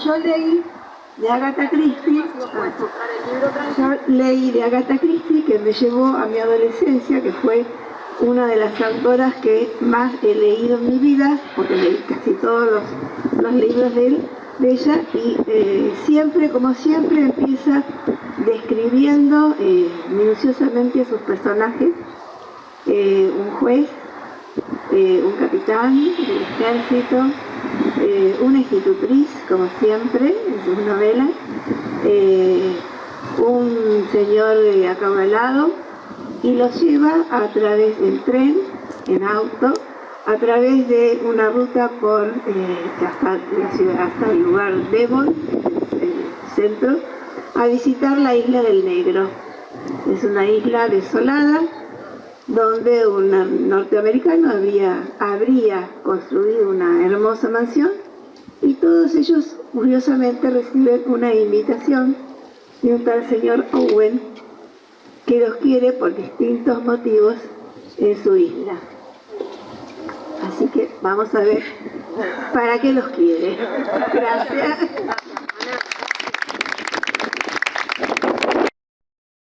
Speaker 7: yo leí de Agatha Christie, yo leí de Agatha Christie que me llevó a mi adolescencia, que fue una de las autoras que más he leído en mi vida, porque leí casi todos los, libros de, ella, y eh, siempre, como siempre, empieza describiendo eh, minuciosamente a sus personajes, eh, un juez, un capitán del ejército, una institutriz, como siempre, en sus novelas, un señor acabalado, y los lleva a través del tren, en auto, a través de una ruta por hasta, la ciudad, hasta el lugar Devon, el centro, a visitar la isla del Negro. Es una isla desolada donde un norteamericano había, habría construido una hermosa mansión y todos ellos curiosamente reciben una invitación de un tal señor Owen que los quiere por distintos motivos en su isla. Así que vamos a ver para qué los quiere. Gracias.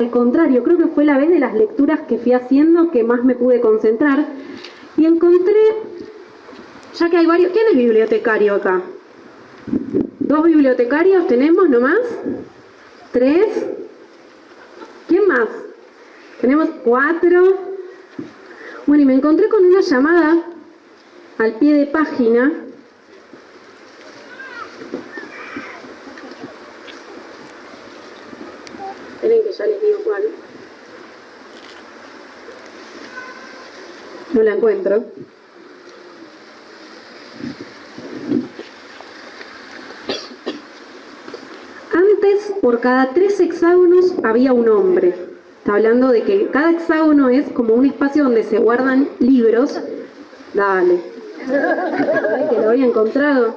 Speaker 1: Al contrario, creo que fue la vez de las lecturas que fui haciendo que más me pude concentrar y encontré, ya que hay varios, ¿quién es bibliotecario acá? ¿Dos bibliotecarios tenemos nomás? ¿Tres? ¿Quién más? Tenemos cuatro. Bueno, y me encontré con una llamada al pie de página que ya les digo cuál. No la encuentro. Antes, por cada tres hexágonos había un hombre. Está hablando de que cada hexágono es como un espacio donde se guardan libros. Dale. (laughs) que lo había encontrado.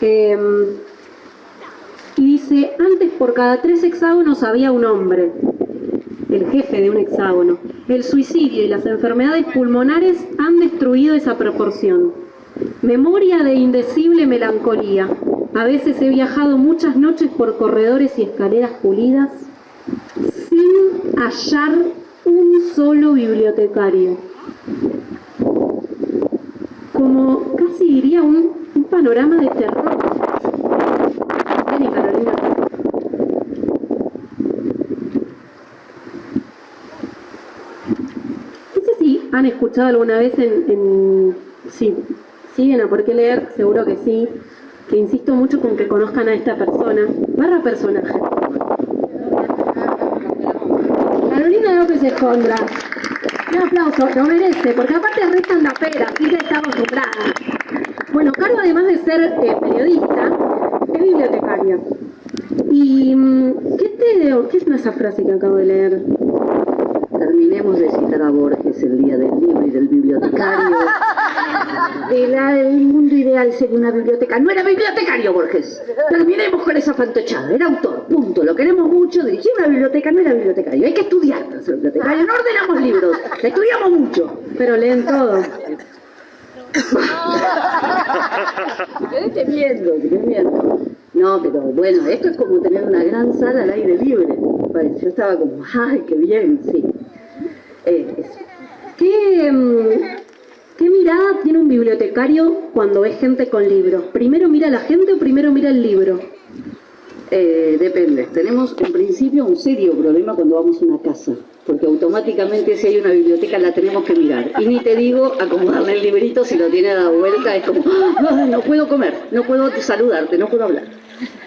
Speaker 1: Eh, antes por cada tres hexágonos había un hombre, el jefe de un hexágono. El suicidio y las enfermedades pulmonares han destruido esa proporción. Memoria de indecible melancolía. A veces he viajado muchas noches por corredores y escaleras pulidas sin hallar un solo bibliotecario. Como casi diría un, un panorama de terror han escuchado alguna vez en, en sí, siguen a por qué leer, seguro que sí, que insisto mucho con que conozcan a esta persona, barra personaje. Carolina López Escondra. Un aplauso, lo merece, porque aparte restan la pera, así que está acostumbrada. Bueno, Caro además de ser eh, periodista, es bibliotecaria. ¿Y mm, qué te qué es esa frase que acabo de leer?
Speaker 8: Terminemos de citar a Borges el día del libro y del bibliotecario. (laughs) De la- del mundo ideal sería una biblioteca. No era bibliotecario, Borges. Terminemos con esa fantochada. Era autor, punto. Lo queremos mucho. Dirigía una biblioteca, no era bibliotecario. Hay que estudiar para ser bibliotecario. No ordenamos libros. Estudiamos mucho.
Speaker 1: Pero leen todo.
Speaker 8: No, pero bueno, esto es como tener una gran sala al aire libre. Bueno, yo estaba como, ay, qué bien, sí. Eh.
Speaker 1: ¿Qué, mm, ¿Qué mirada tiene un bibliotecario cuando ve gente con libros? ¿Primero mira a la gente o primero mira el libro?
Speaker 8: Eh, depende. Tenemos en principio un serio problema cuando vamos a una casa, porque automáticamente si hay una biblioteca la tenemos que mirar. Y ni te digo acomodarle el librito si lo tiene dado vuelta, es como, "Ah, no puedo comer, no puedo saludarte, no puedo hablar.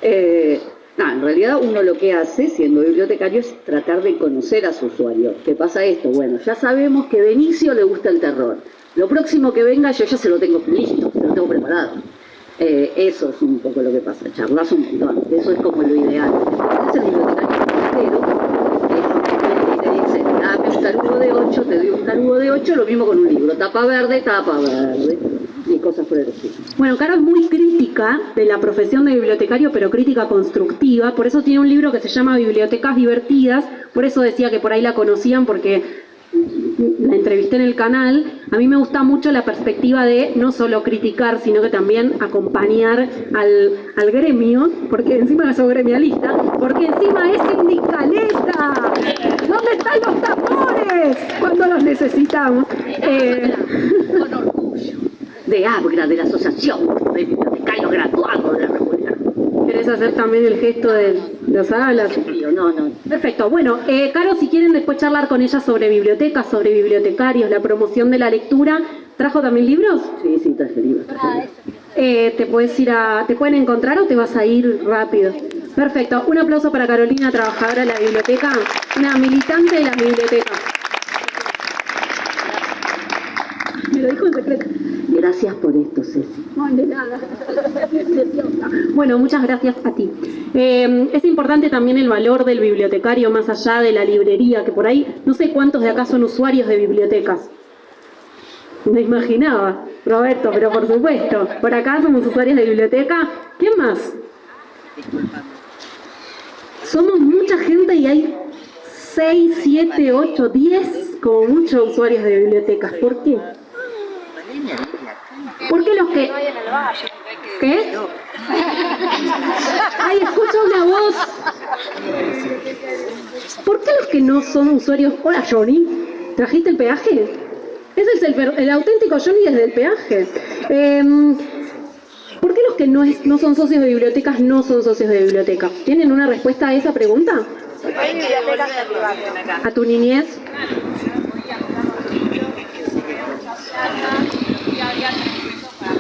Speaker 8: Eh, no, en realidad uno lo que hace siendo bibliotecario es tratar de conocer a su usuario. ¿Qué pasa esto? Bueno, ya sabemos que Benicio le gusta el terror. Lo próximo que venga yo ya se lo tengo listo, se lo tengo preparado. Eh, eso es un poco lo que pasa, charlas un montón, eso es como lo ideal. Es el bibliotecario te dice, dame un tarugo de 8, te doy un tarugo de 8, lo mismo con un libro, tapa verde, tapa verde, y cosas por el estilo.
Speaker 1: Bueno, Caro es muy crítica de la profesión de bibliotecario, pero crítica constructiva. Por eso tiene un libro que se llama Bibliotecas Divertidas. Por eso decía que por ahí la conocían, porque la entrevisté en el canal. A mí me gusta mucho la perspectiva de no solo criticar, sino que también acompañar al, al gremio, porque encima soy gremialista, porque encima es sindicalista. ¿Dónde están los tambores? Cuando los necesitamos. Eh,
Speaker 8: De ABGRA, de la Asociación de Bibliotecarios Graduados de la República.
Speaker 1: ¿Querés hacer también el gesto de los alas?
Speaker 8: No, no,
Speaker 1: Perfecto. Bueno, eh, Caro, si quieren después charlar con ella sobre bibliotecas, sobre bibliotecarios, la promoción de la lectura, ¿trajo también libros?
Speaker 8: sí, sí, traje libros.
Speaker 1: Eh, ¿te, puedes ir a, ¿Te pueden encontrar o te vas a ir rápido? Perfecto. Un aplauso para Carolina, trabajadora de la biblioteca, una militante de las bibliotecas. Me lo dijo en secreto.
Speaker 8: Gracias por esto, Ceci.
Speaker 1: No, de nada. (laughs) Preciosa. Bueno, muchas gracias a ti. Eh, es importante también el valor del bibliotecario más allá de la librería, que por ahí no sé cuántos de acá son usuarios de bibliotecas. Me imaginaba, Roberto, pero por supuesto. Por acá somos usuarios de biblioteca. ¿Quién más? Somos mucha gente y hay 6, 7, 8, 10 como muchos usuarios de bibliotecas. ¿Por qué? ¿Por qué los que... ¿Qué? Ay, escucho una voz. ¿Por qué los que no son usuarios... Hola, Johnny. ¿Trajiste el peaje? Ese es el, auténtico Johnny desde el peaje. Em, ¿Por qué los que no, es- no son socios de bibliotecas no son socios de bibliotecas? ¿Tienen una respuesta a esa pregunta? ¿A tu niñez?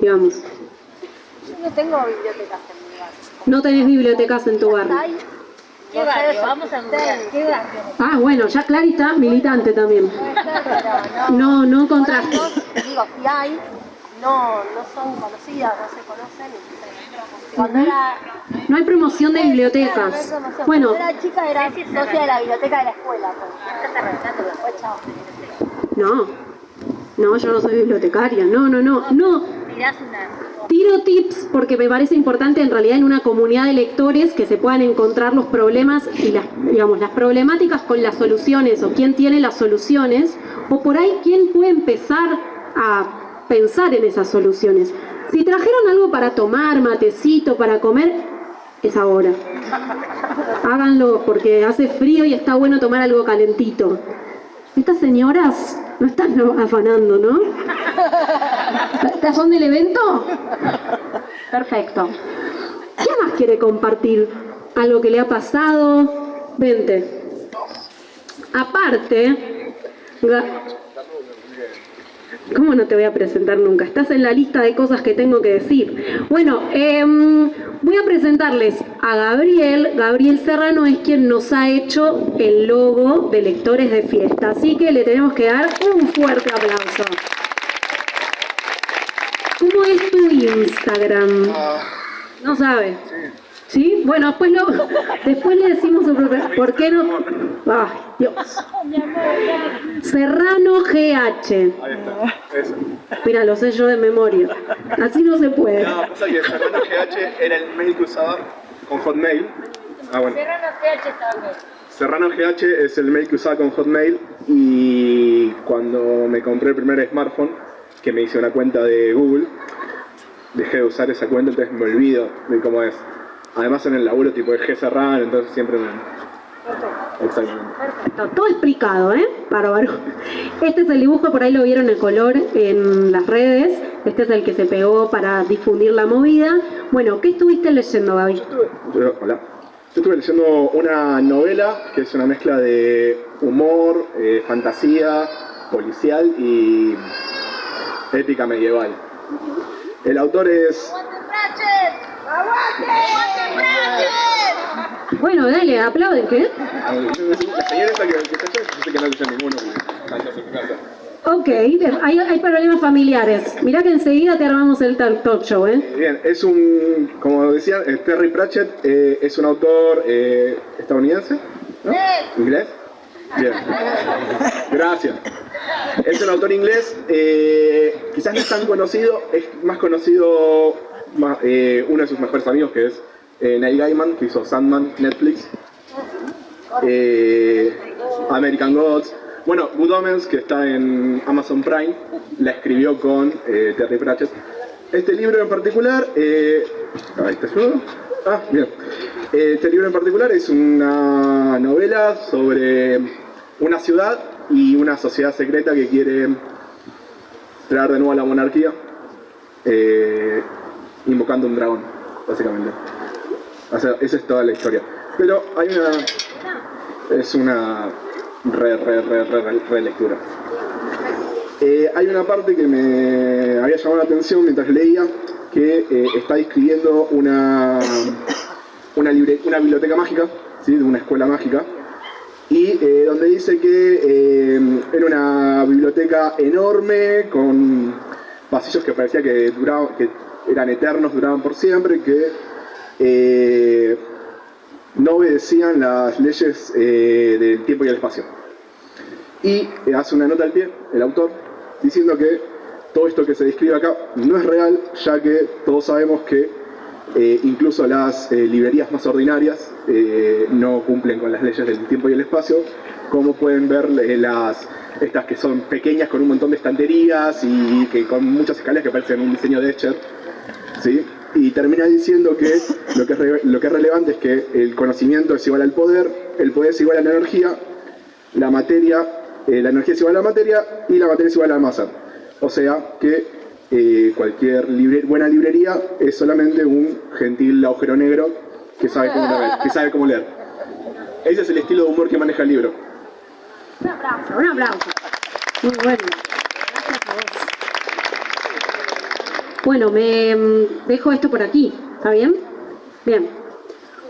Speaker 1: digamos.
Speaker 9: No tengo bibliotecas en mi barrio.
Speaker 1: No tenés bibliotecas en tu barrio.
Speaker 9: ¿Qué barrio? Vamos a googlear. ¿Qué barrio?
Speaker 1: Ah, bueno, ya Clary está militante también.
Speaker 9: No.
Speaker 1: No, no
Speaker 9: años, digo, si hay, no, no son conocidas, no se conocen. Cuando era,
Speaker 1: No hay promoción de
Speaker 9: no
Speaker 1: bibliotecas.
Speaker 9: promoción.
Speaker 1: Bueno,
Speaker 9: Cuando era chica era socia de la biblioteca de la escuela. Pues.
Speaker 1: No. No, yo no soy bibliotecaria. No, no, no. No. Tiro tips porque me parece importante en realidad en una comunidad de lectores que se puedan encontrar los problemas y las, digamos, las problemáticas con las soluciones o quién tiene las soluciones o por ahí quién puede empezar a pensar en esas soluciones. Si trajeron algo para tomar, matecito, para comer, es ahora. (laughs) Háganlo porque hace frío y está bueno tomar algo calentito. Estas señoras no están afanando, ¿no? ¿Estas son del evento? Perfecto. ¿Quién más quiere compartir algo que le ha pasado? Vente. Aparte, ¿Cómo no te voy a presentar nunca? Estás en la lista de cosas que tengo que decir. Bueno, em, voy a presentarles a Gabriel. Gabriel Serrano es quien nos ha hecho el logo de Lectores de Fiesta. Así que le tenemos que dar un fuerte aplauso. ¿Cómo es tu Instagram? No sabe. ¿Sí? Bueno, después, lo, (laughs) después le decimos ¿Por qué no? ¡Ay, Dios! Serrano GH. Ahí está, Mira, lo sé yo de memoria. Así no se puede.
Speaker 10: No, pasa que Serrano GH era el mail que usaba con Hotmail. Ah, bueno. Serrano GH estaba Serrano GH es el mail que usaba con Hotmail y cuando me compré el primer smartphone, que me hice una cuenta de Google, dejé de usar esa cuenta, entonces me olvido de cómo es. Además en el laburo tipo de G cerrado, entonces siempre me...
Speaker 1: Exactamente. Perfecto, todo explicado, ¿eh? Bárbaro. (laughs) Este es el dibujo, por ahí lo vieron el color en las redes. Este es el que se pegó para difundir la movida. Bueno, ¿qué estuviste leyendo, Gaby?
Speaker 10: Yo hola. Yo estuve leyendo una novela que es una mezcla de humor, eh, fantasía, policial y épica medieval. El autor es
Speaker 1: bueno, dale, aplauden, ¿qué? Ok, hay, hay problemas familiares. Mirá que enseguida te armamos el talk show, ¿eh?
Speaker 10: Bien, es un, como decía, eh, Terry Pratchett eh, es un autor eh, estadounidense, ¿no? ¿Inglés? Bien, gracias. Es un autor inglés, quizás no es tan conocido, es más conocido eh, uno de sus mejores amigos que es eh, Neil Gaiman, que hizo Sandman, Netflix, eh, American Gods, bueno, Good Omens, que está en Amazon Prime, la escribió con Terry Pratchett. Este libro en particular, Ah, bien. Este libro en particular es una novela sobre una ciudad y una sociedad secreta que quiere traer de nuevo a la monarquía invocando un dragón, básicamente. O sea, esa es toda la historia. Pero hay una... es una re, re, re, re, re lectura. Eh, hay una parte que me había llamado la atención mientras leía, que eh, está describiendo una, una, una biblioteca mágica, ¿sí? de una escuela mágica, y eh, donde dice que era una biblioteca enorme, con pasillos que parecía que, duraba, que eran eternos, duraban por siempre, que eh, no obedecían las leyes eh, del tiempo y el espacio. Y eh, hace una nota al pie, el autor, diciendo que todo esto que se describe acá no es real, ya que todos sabemos que incluso las librerías más ordinarias no cumplen con las leyes del tiempo y el espacio, como pueden ver las estas que son pequeñas con un montón de estanterías y que con muchas escaleras que parecen un diseño de Escher, ¿sí? Y termina diciendo que lo que, es lo que es relevante es que el conocimiento es igual al poder, el poder es igual a la energía, la materia, eh, la energía es igual a la materia y la materia es igual a la masa. O sea que eh, cualquier buena librería es solamente un gentil agujero negro que sabe cómo leer. Que sabe cómo leer. Ese es el estilo de humor que maneja el libro.
Speaker 1: Un aplauso, un aplauso. Muy bueno. Bueno, me mm, dejo esto por aquí, ¿está bien? Bien.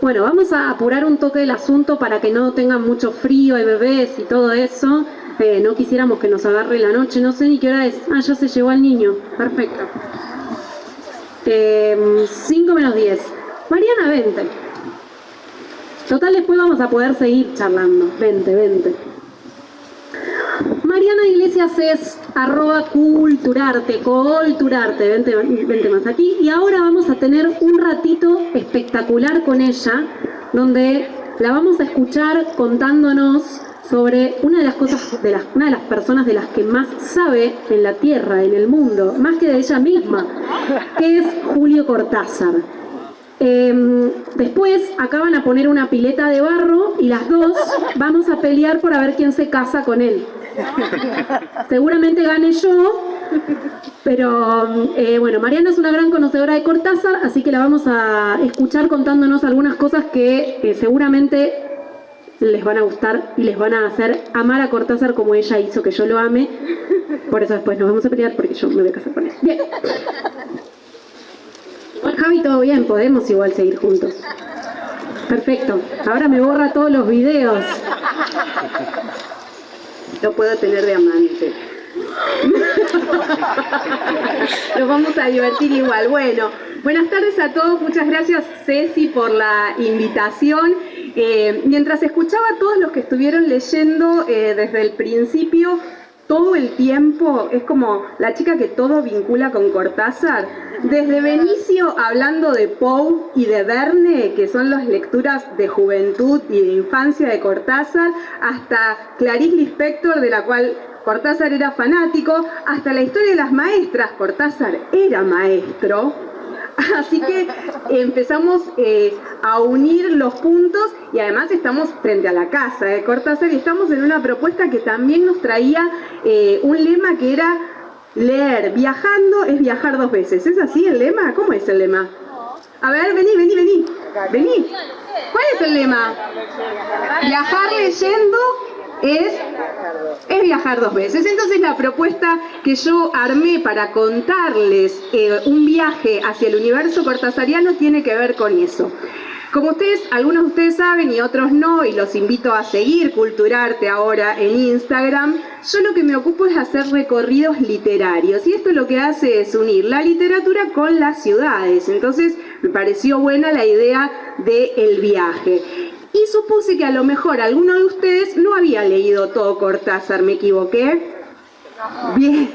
Speaker 1: Bueno, vamos a apurar un toque del asunto para que no tengan mucho frío, hay bebés y todo eso. Eh, no quisiéramos que nos agarre la noche, no sé ni qué hora es. Ah, ya se llevó al niño. Perfecto. 5 eh, menos 10. Mariana, vente. Total, después vamos a poder seguir charlando. Vente, vente. Mariana Iglesias
Speaker 11: es arroba culturarte, culturarte, vente, más aquí. Y ahora vamos a tener un ratito espectacular con ella, donde la vamos a escuchar contándonos sobre una de las cosas, de las, una de las personas de las que más sabe en la Tierra, en el mundo, más que de ella misma, que es Julio Cortázar. Em, después acá van a poner una pileta de barro y las dos vamos a pelear por a ver quién se casa con él. (laughs) Seguramente gane yo, pero eh, bueno, Mariana es una gran conocedora de Cortázar, así que la vamos a escuchar contándonos algunas cosas que seguramente les van a gustar y les van a hacer amar a Cortázar como ella hizo que yo lo ame. Por eso después nos vamos a pelear porque yo me voy a casar con él. Bien. Javi, todo bien, podemos igual seguir juntos. Perfecto. Ahora me borra todos los videos. Lo puedo tener de amante. (laughs) Nos vamos a divertir igual. Bueno, buenas tardes a todos. Muchas gracias Ceci por la invitación. Eh, mientras escuchaba a todos los que estuvieron leyendo eh, desde el principio, todo el tiempo, es como la chica que todo vincula con Cortázar. Desde Benicio hablando de Poe y de Verne, que son las lecturas de juventud y de infancia de Cortázar, hasta Clarice Lispector, de la cual Cortázar era fanático, hasta la historia de las maestras, Cortázar era maestro, (laughs) Así que empezamos eh, a unir los puntos y además estamos frente a la casa de Cortázar y estamos en una propuesta que también nos traía eh, un lema que era leer, viajando es viajar dos veces. ¿Es así el lema? ¿Cómo es el lema? A ver, vení, vení, vení. Vení. ¿Cuál es el lema? Viajar leyendo es, es viajar dos veces. Entonces la propuesta que yo armé para contarles eh, un viaje hacia el universo cortasariano tiene que ver con eso. Como ustedes, algunos de ustedes saben y otros no, y los invito a seguir Culturarte ahora en Instagram, yo lo que me ocupo es hacer recorridos literarios. Y esto lo que hace es unir la literatura con las ciudades. Entonces me pareció buena la idea del viaje y supuse que a lo mejor alguno de ustedes no había leído todo Cortázar, ¿me equivoqué? Bien,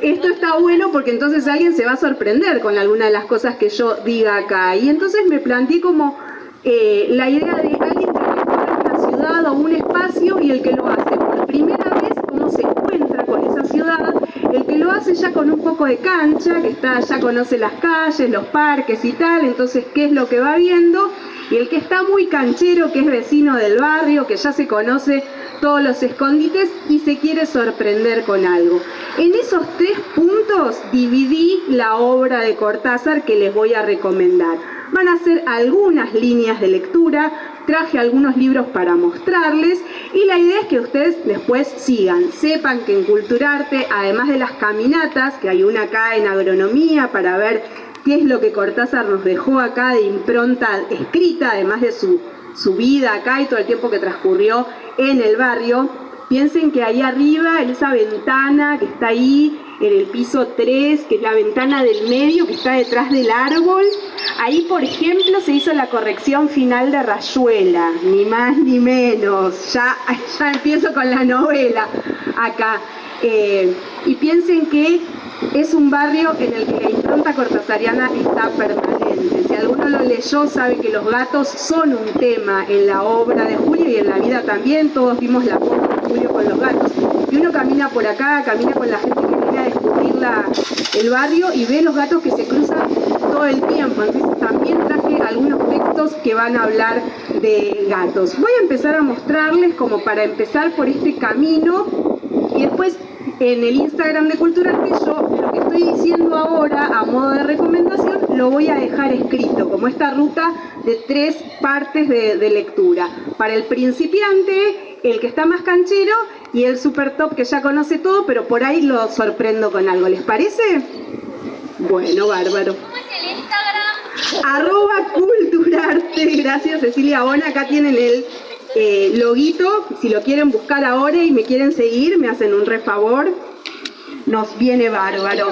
Speaker 11: esto está bueno porque entonces alguien se va a sorprender con alguna de las cosas que yo diga acá. Y entonces me planteé como eh, la idea de alguien que recorre una ciudad o un espacio y el que lo hace. Por primera vez, cómo se encuentra con esa ciudad, el que lo hace ya con un poco de cancha, que está, ya conoce las calles, los parques y tal, entonces qué es lo que va viendo y el que está muy canchero, que es vecino del barrio, que ya se conoce todos los escondites y se quiere sorprender con algo. En esos tres puntos dividí la obra de Cortázar que les voy a recomendar. Van a ser algunas líneas de lectura, traje algunos libros para mostrarles y la idea es que ustedes después sigan, sepan que en Culturarte, además de las caminatas, que hay una acá en agronomía para ver qué es lo que Cortázar nos dejó acá de impronta escrita, además de su, su vida acá y todo el tiempo que transcurrió en el barrio. Piensen que ahí arriba, en esa ventana que está ahí, en el piso 3, que es la ventana del medio, que está detrás del árbol, ahí, por ejemplo, se hizo la corrección final de Rayuela, ni más ni menos. Ya, ya empiezo con la novela acá. Eh, y piensen que es un barrio en el que la impronta cortasariana está permanente. Si alguno lo leyó sabe que los gatos son un tema en la obra de Julio y en la vida también. Todos vimos la foto de Julio con los gatos. Y uno camina por acá, camina con la gente que viene a descubrir el barrio y ve los gatos que se cruzan todo el tiempo. Entonces también traje algunos textos que van a hablar de gatos. Voy a empezar a mostrarles como para empezar por este camino y después en el Instagram de Cultura que yo lo que estoy diciendo ahora a modo de recomendación lo voy a dejar escrito como esta ruta de tres partes de, de lectura. Para el principiante, el que está más canchero y el super top que ya conoce todo, pero por ahí lo sorprendo con algo. ¿Les parece? Bueno, bárbaro. ¿Cómo es el Instagram? Arroba Culturarte. Gracias Cecilia Bona. Acá tienen el eh, loguito, si lo quieren buscar ahora y me quieren seguir, me hacen un re favor. Nos viene bárbaro.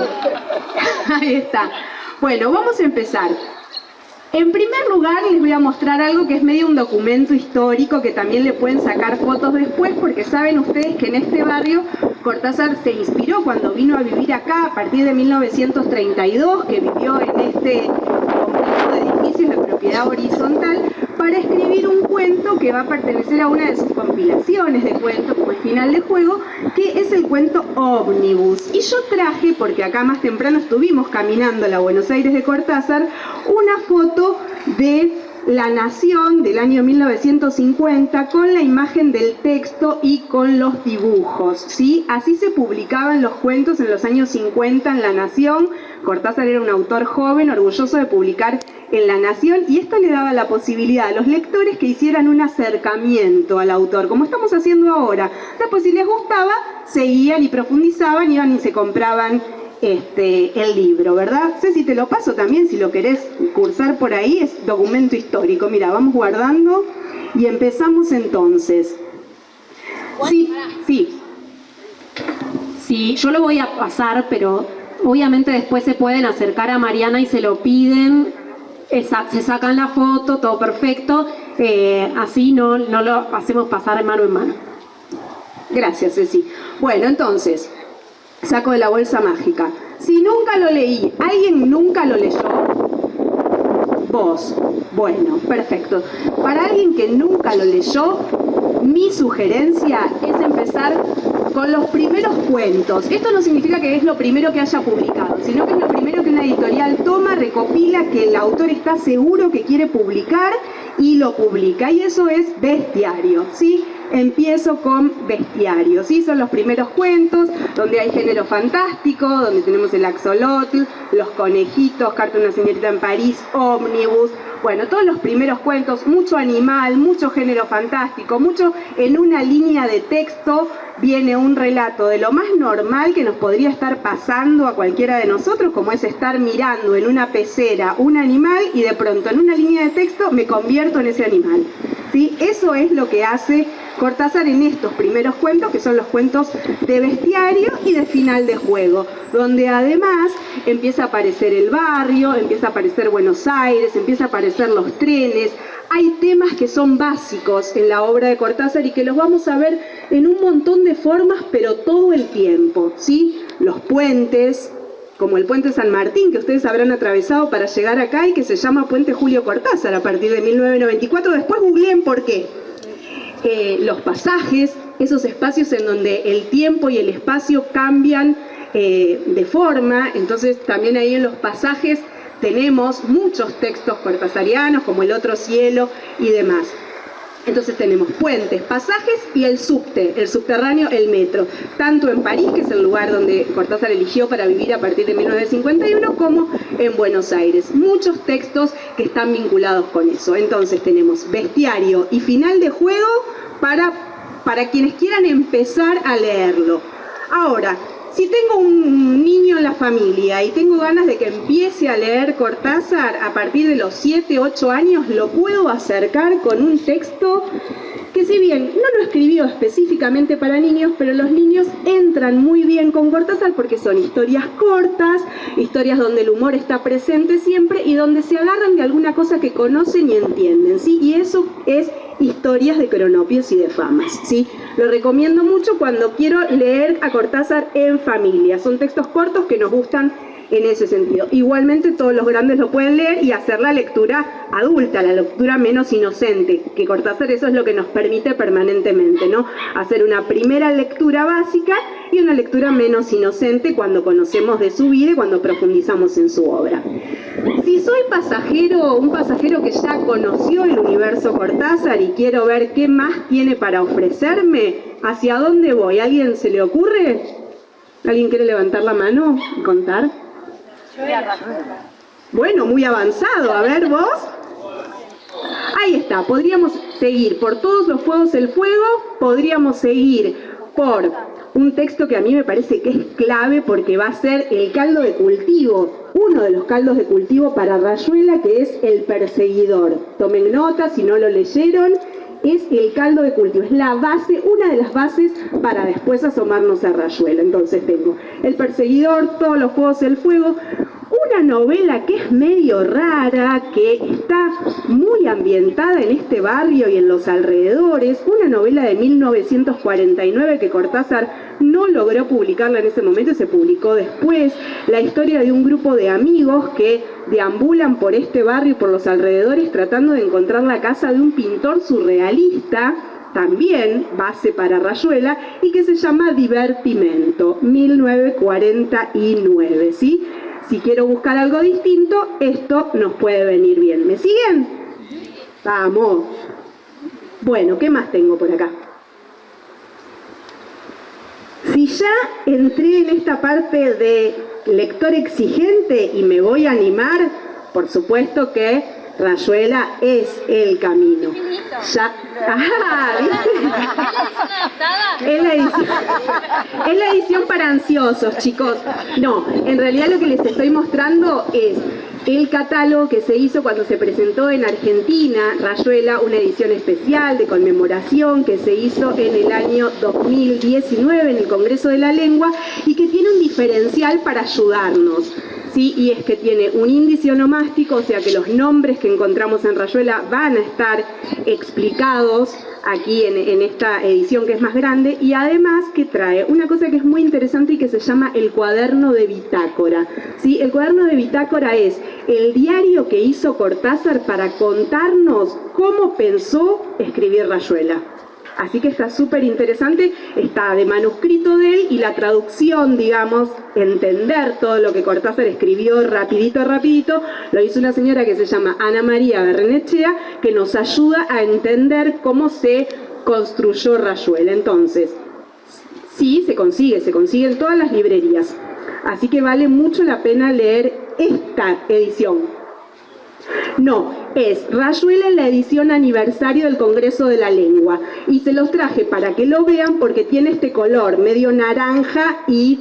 Speaker 11: (laughs) Ahí está. Bueno, vamos a empezar. En primer lugar, les voy a mostrar algo que es medio un documento histórico que también le pueden sacar fotos después, porque saben ustedes que en este barrio Cortázar se inspiró cuando vino a vivir acá a partir de 1932, que vivió en este complejo de edificios de propiedad horizontal, para escribir un cuento que va a pertenecer a una de sus compilaciones de cuentos como final de juego, que es el cuento Omnibus. Y yo traje, porque acá más temprano estuvimos caminando la Buenos Aires de Cortázar, una foto de la Nación del año 1950 con la imagen del texto y con los dibujos. ¿sí? Así se publicaban los cuentos en los años 50 en La Nación. Cortázar era un autor joven, orgulloso de publicar en La Nación y esto le daba la posibilidad a los lectores que hicieran un acercamiento al autor, como estamos haciendo ahora. Después si les gustaba, seguían y profundizaban, iban y se compraban este, el libro, ¿verdad? Sé si te lo paso también, si lo querés cursar por ahí, es documento histórico. Mira, vamos guardando y empezamos entonces. Sí, sí. Sí, yo lo voy a pasar, pero obviamente después se pueden acercar a Mariana y se lo piden se sacan la foto, todo perfecto, eh, así no, no lo hacemos pasar de mano en mano. Gracias, Ceci. Bueno, entonces, saco de la bolsa mágica. Si nunca lo leí, ¿alguien nunca lo leyó? Vos. Bueno, perfecto. Para alguien que nunca lo leyó, mi sugerencia es empezar con los primeros cuentos. Esto no significa que es lo primero que haya publicado, sino que es lo primero que una editorial toma, recopila, que el autor está seguro que quiere publicar y lo publica. Y eso es bestiario, ¿sí? Empiezo con bestiario, ¿sí? Son los primeros cuentos donde hay género fantástico, donde tenemos el axolotl, los conejitos, Carta de una señorita en París, ómnibus, bueno, todos los primeros cuentos, mucho animal, mucho género fantástico, mucho en una línea de texto viene un relato de lo más normal que nos podría estar pasando a cualquiera de nosotros, como es estar mirando en una pecera un animal y de pronto en una línea de texto me convierto en ese animal. ¿Sí? Eso es lo que hace Cortázar en estos primeros cuentos, que son los cuentos de bestiario y de final de juego, donde además empieza a aparecer el barrio, empieza a aparecer Buenos Aires, empieza a aparecer los trenes, hay temas que son básicos en la obra de Cortázar y que los vamos a ver en un montón de formas, pero todo el tiempo, ¿sí? Los puentes, como el puente San Martín, que ustedes habrán atravesado para llegar acá y que se llama Puente Julio Cortázar a partir de 1994. Después googleen por qué. Eh, los pasajes, esos espacios en donde el tiempo y el espacio cambian eh, de forma, entonces también ahí en los pasajes tenemos muchos textos cortasarianos como El otro cielo y demás. Entonces tenemos puentes, pasajes y el subte, el subterráneo, el metro, tanto en París, que es el lugar donde Cortázar eligió para vivir a partir de 1951, como en Buenos Aires. Muchos textos que están vinculados con eso. Entonces tenemos bestiario y final de juego para, para quienes quieran empezar a leerlo. Ahora, si tengo un niño en la familia y tengo ganas de que empiece a leer Cortázar a partir de los 7, 8 años, lo puedo acercar con un texto que si bien no lo escribió específicamente para niños, pero los niños entran muy bien con Cortázar porque son historias cortas, historias donde el humor está presente siempre y donde se agarran de alguna cosa que conocen y entienden, ¿sí? Y eso es historias de cronopios y de famas. ¿sí? Lo recomiendo mucho cuando quiero leer a Cortázar en familia. Son textos cortos que nos gustan en ese sentido. Igualmente todos los grandes lo pueden leer y hacer la lectura adulta, la lectura menos inocente, que Cortázar eso es lo que nos permite permanentemente, ¿no? Hacer una primera lectura básica y una lectura menos inocente cuando conocemos de su vida y cuando profundizamos en su obra. Si soy pasajero, un pasajero que ya conoció el universo Cortázar y quiero ver qué más tiene para ofrecerme, ¿hacia dónde voy? ¿Alguien se le ocurre? ¿Alguien quiere levantar la mano y contar? Bueno, muy avanzado. A ver, vos. Ahí está, podríamos seguir por todos los fuegos el fuego, podríamos seguir por un texto que a mí me parece que es clave porque va a ser el caldo de cultivo, uno de los caldos de cultivo para Rayuela que es El Perseguidor. Tomen nota si no lo leyeron, es el caldo de cultivo, es la base, una de las bases para después asomarnos a Rayuela. Entonces tengo El Perseguidor, todos los juegos del fuego, una novela que es medio rara, que está muy ambientada en este barrio y en los alrededores, una novela de 1949 que Cortázar no logró publicarla en ese momento, se publicó después, la historia de un grupo de amigos que deambulan por este barrio y por los alrededores tratando de encontrar la casa de un pintor surrealista también base para Rayuela, y que se llama Divertimento, 1949, ¿sí? Si quiero buscar algo distinto, esto nos puede venir bien. ¿Me siguen? Vamos. Bueno, ¿qué más tengo por acá? Si ya entré en esta parte de lector exigente y me voy a animar, por supuesto que Rayuela es el camino. Ya, ah, Es la, edición, es la edición para ansiosos, chicos. No, en realidad lo que les estoy mostrando es el catálogo que se hizo cuando se presentó en Argentina, Rayuela, una edición especial de conmemoración que se hizo en el año 2019 en el Congreso de la Lengua y que tiene un diferencial para ayudarnos. ¿Sí? y es que tiene un índice onomástico, o sea que los nombres que encontramos en Rayuela van a estar explicados aquí en, esta edición que es más grande, y además que trae una cosa que es muy interesante y que se llama el cuaderno de bitácora. ¿sí? El cuaderno de bitácora es el diario que hizo Cortázar para contarnos cómo pensó escribir Rayuela. Así que está súper interesante, está de manuscrito de él y la traducción, digamos, entender todo lo que Cortázar escribió rapidito, rapidito, lo hizo una señora que se llama Ana María Berrenechea, que nos ayuda a entender cómo se construyó Rayuela. Entonces, sí, se consigue, se consigue en todas las librerías. Así que vale mucho la pena leer esta edición. No, es Rayuela en la edición aniversario del Congreso de la Lengua. Y se los traje para que lo vean porque tiene este color medio naranja y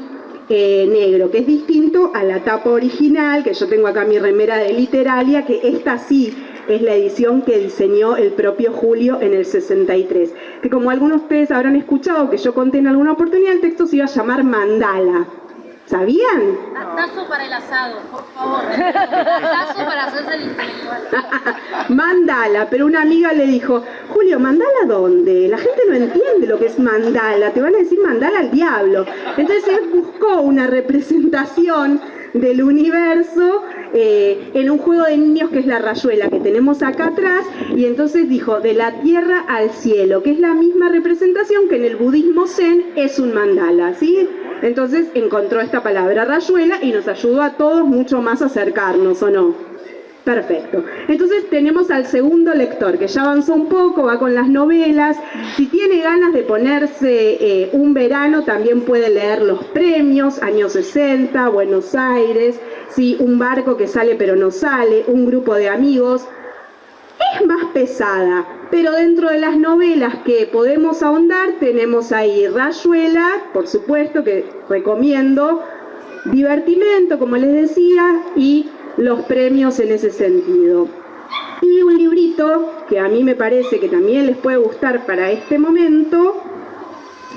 Speaker 11: eh, negro, que es distinto a la tapa original, que yo tengo acá mi remera de Literalia, que esta sí es la edición que diseñó el propio Julio en el 63. Que como algunos de ustedes habrán escuchado, que yo conté en alguna oportunidad, el texto se iba a llamar Mandala. ¿Sabían?
Speaker 9: Tazo para el asado, por favor. Tazo para hacerse el intelectual. (laughs)
Speaker 11: mandala, pero una amiga le dijo, Julio, ¿mandala dónde? La gente no entiende lo que es mandala, te van a decir mandala al diablo. Entonces él buscó una representación del universo eh, en un juego de niños que es la rayuela que tenemos acá atrás y entonces dijo de la tierra al cielo que es la misma representación que en el budismo zen es un mandala ¿sí? Entonces encontró esta palabra rayuela y nos ayudó a todos mucho más a acercarnos, ¿o no? Perfecto. Entonces tenemos al segundo lector, que ya avanzó un poco, va con las novelas. Si tiene ganas de ponerse eh, un verano, también puede leer Los Premios, años 60, Buenos Aires, ¿sí? un barco que sale pero no sale, un grupo de amigos. Es más pesada, pero dentro de las novelas que podemos ahondar tenemos ahí Rayuela, por supuesto, que recomiendo, Divertimento, como les decía, y los premios en ese sentido. Y un librito que a mí me parece que también les puede gustar para este momento,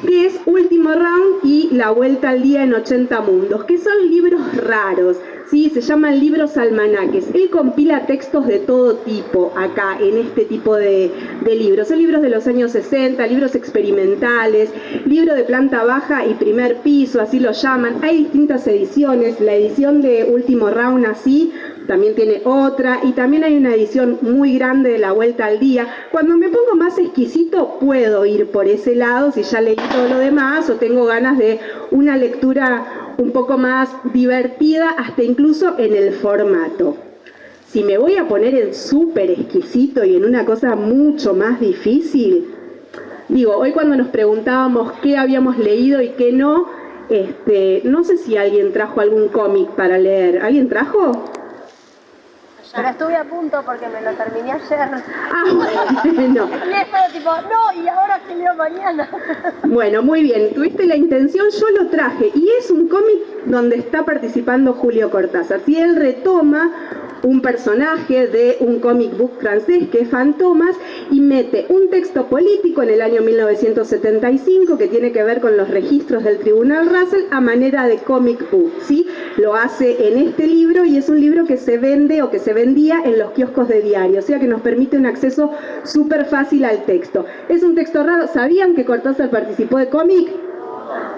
Speaker 11: que es Último Round y La Vuelta al Día en 80 Mundos, que son libros raros, ¿sí? se llaman libros almanaques. Él compila textos de todo tipo acá, en este tipo de, de libros. Son libros de los años 60, libros experimentales, libro de planta baja y primer piso, así lo llaman. Hay distintas ediciones, la edición de Último Round así, también tiene otra y también hay una edición muy grande de La Vuelta al Día. Cuando me pongo más exquisito puedo ir por ese lado si ya leí todo lo demás o tengo ganas de una lectura un poco más divertida hasta incluso en el formato. Si me voy a poner en súper exquisito y en una cosa mucho más difícil, digo, hoy cuando nos preguntábamos qué habíamos leído y qué no, este, no sé si alguien trajo algún cómic para leer. ¿Alguien trajo?
Speaker 9: Pero estuve a punto porque me lo terminé ayer.
Speaker 11: Ah, bueno. (laughs)
Speaker 9: Y es tipo, no, y ahora que leo mañana.
Speaker 11: Bueno, muy bien, tuviste la intención, yo lo traje. Y es un cómic donde está participando Julio Cortázar. Si él retoma un personaje de un comic book francés que es Fantomas y mete un texto político en el año 1975 que tiene que ver con los registros del Tribunal Russell a manera de comic book, ¿sí? Lo hace en este libro y es un libro que se vende o que se en los kioscos de diario, o sea que nos permite un acceso súper fácil al texto. Es un texto raro, ¿sabían que Cortázar participó de cómic?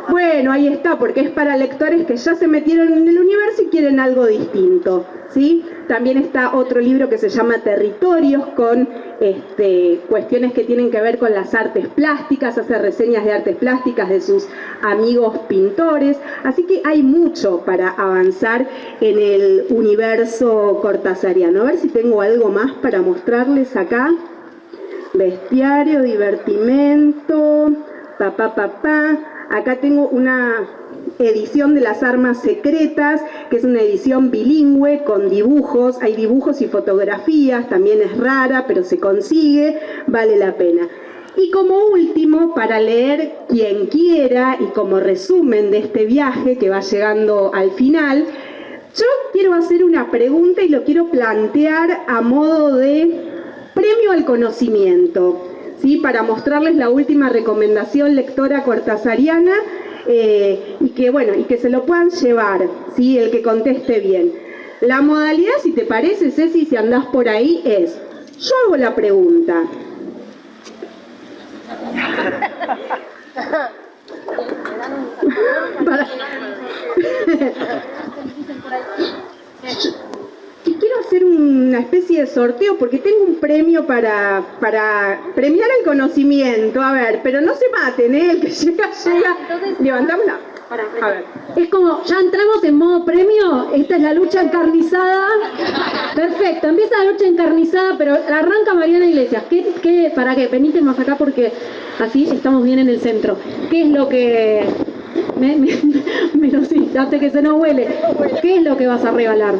Speaker 11: Bueno, ahí está, porque es para lectores que ya se metieron en el universo y quieren algo distinto, ¿sí? También está otro libro que se llama Territorios, con este, cuestiones que tienen que ver con las artes plásticas, hace reseñas de artes plásticas de sus amigos pintores, así que hay mucho para avanzar en el universo cortázariano. A ver si tengo algo más para mostrarles acá. Bestiario, divertimento, papá, papá. Acá tengo una edición de las armas secretas, que es una edición bilingüe con dibujos, hay dibujos y fotografías, también es rara, pero se consigue, vale la pena. Y como último, para leer quien quiera y como resumen de este viaje que va llegando al final, yo quiero hacer una pregunta y lo quiero plantear a modo de premio al conocimiento. ¿Sí? para mostrarles la última recomendación lectora cortasariana eh, y, que, bueno, y que se lo puedan llevar, ¿sí? el que conteste bien. La modalidad, si te parece, Ceci, si andás por ahí, es, yo hago la pregunta. (laughs) (laughs) Y (laughs) quiero hacer una especie de sorteo porque tengo un premio para, para premiar el conocimiento. A ver, pero no se maten, ¿eh? El que (laughs) llega, llega. Levantamos la... A ver.
Speaker 1: Es como, ya entramos en modo premio, esta es la lucha encarnizada. Perfecto, empieza la lucha encarnizada, pero arranca Mariana Iglesias. ¿Qué, qué, ¿Para qué? Venite más acá porque así estamos bien en el centro. ¿Qué es lo que... Me, me, (laughs) me, sí, que se nos huele. ¿Qué es lo que vas a regalar?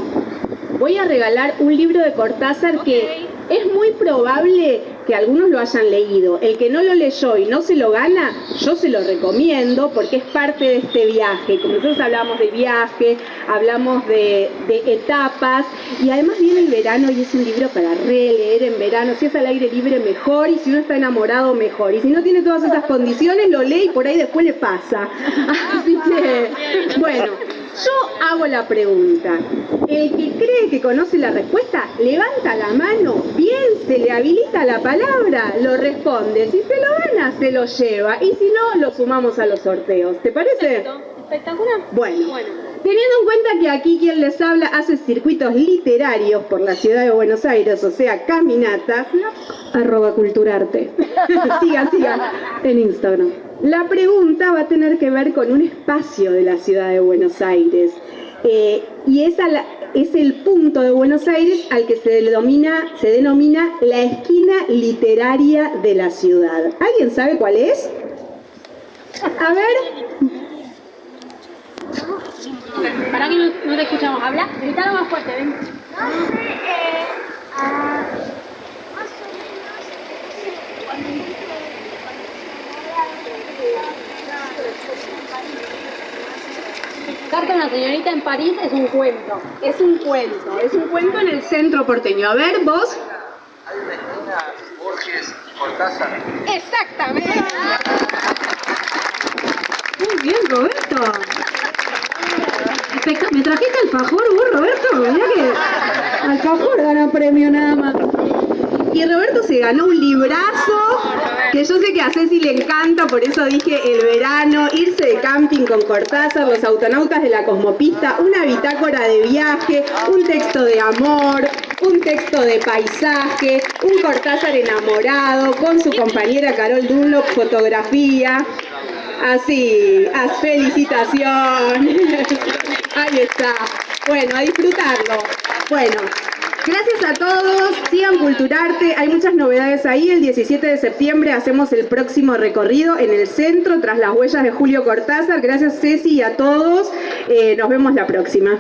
Speaker 11: Voy a regalar un libro de Cortázar que es muy probable que algunos lo hayan leído. El que no lo leyó y no se lo gana, yo se lo recomiendo porque es parte de este viaje. Como nosotros hablamos de viaje, hablamos de, de, etapas y además viene el verano y es un libro para releer en verano. Si es al aire libre, mejor y si uno está enamorado, mejor. Y si no tiene todas esas condiciones, lo lee y por ahí después le pasa. (laughs) Así que, bueno. Yo hago la pregunta. El que cree que conoce la respuesta, levanta la mano, bien se le habilita la palabra, lo responde. Si se lo gana, se lo lleva. Y si no, lo sumamos a los sorteos. ¿Te parece?
Speaker 9: Espectacular.
Speaker 11: Bueno. Teniendo en cuenta que aquí quien les habla hace circuitos literarios por la ciudad de Buenos Aires, o sea, caminatas,
Speaker 1: arroba culturarte. (laughs)
Speaker 11: sigan, sigan en Instagram. La pregunta va a tener que ver con un espacio de la ciudad de Buenos Aires. Eh, y es, es, el punto de Buenos Aires al que se denomina, se denomina la esquina literaria de la ciudad. ¿Alguien sabe cuál es? A ver.
Speaker 9: ¿Para que no, te escuchamos? ¿Habla? Gritalo más fuerte, ven. Carta a una señorita en París es un cuento.
Speaker 11: Es un cuento, es un cuento en el centro porteño. A ver, vos.
Speaker 2: Esquina Borges Cortázar.
Speaker 11: Exactamente. Muy bien, Roberto. ¿Me trajiste alfajor vos, Roberto? Mirá que alfajor gana premio nada más. Y Roberto se ganó un librazo que yo sé que a Ceci le encanta, por eso dije el verano, irse de camping con Cortázar, los autonautas de la Cosmopista, una bitácora de viaje, un texto de amor, un texto de paisaje, un Cortázar enamorado con su compañera Carol Dunlop, fotografía. Así, felicitación. (laughs) Ahí está. Bueno, a disfrutarlo. Bueno, Gracias a todos, sigan Culturarte, hay muchas novedades ahí, el 17 de septiembre hacemos el próximo recorrido en el centro tras las huellas de Julio Cortázar, gracias Ceci y a todos, eh, nos vemos la próxima.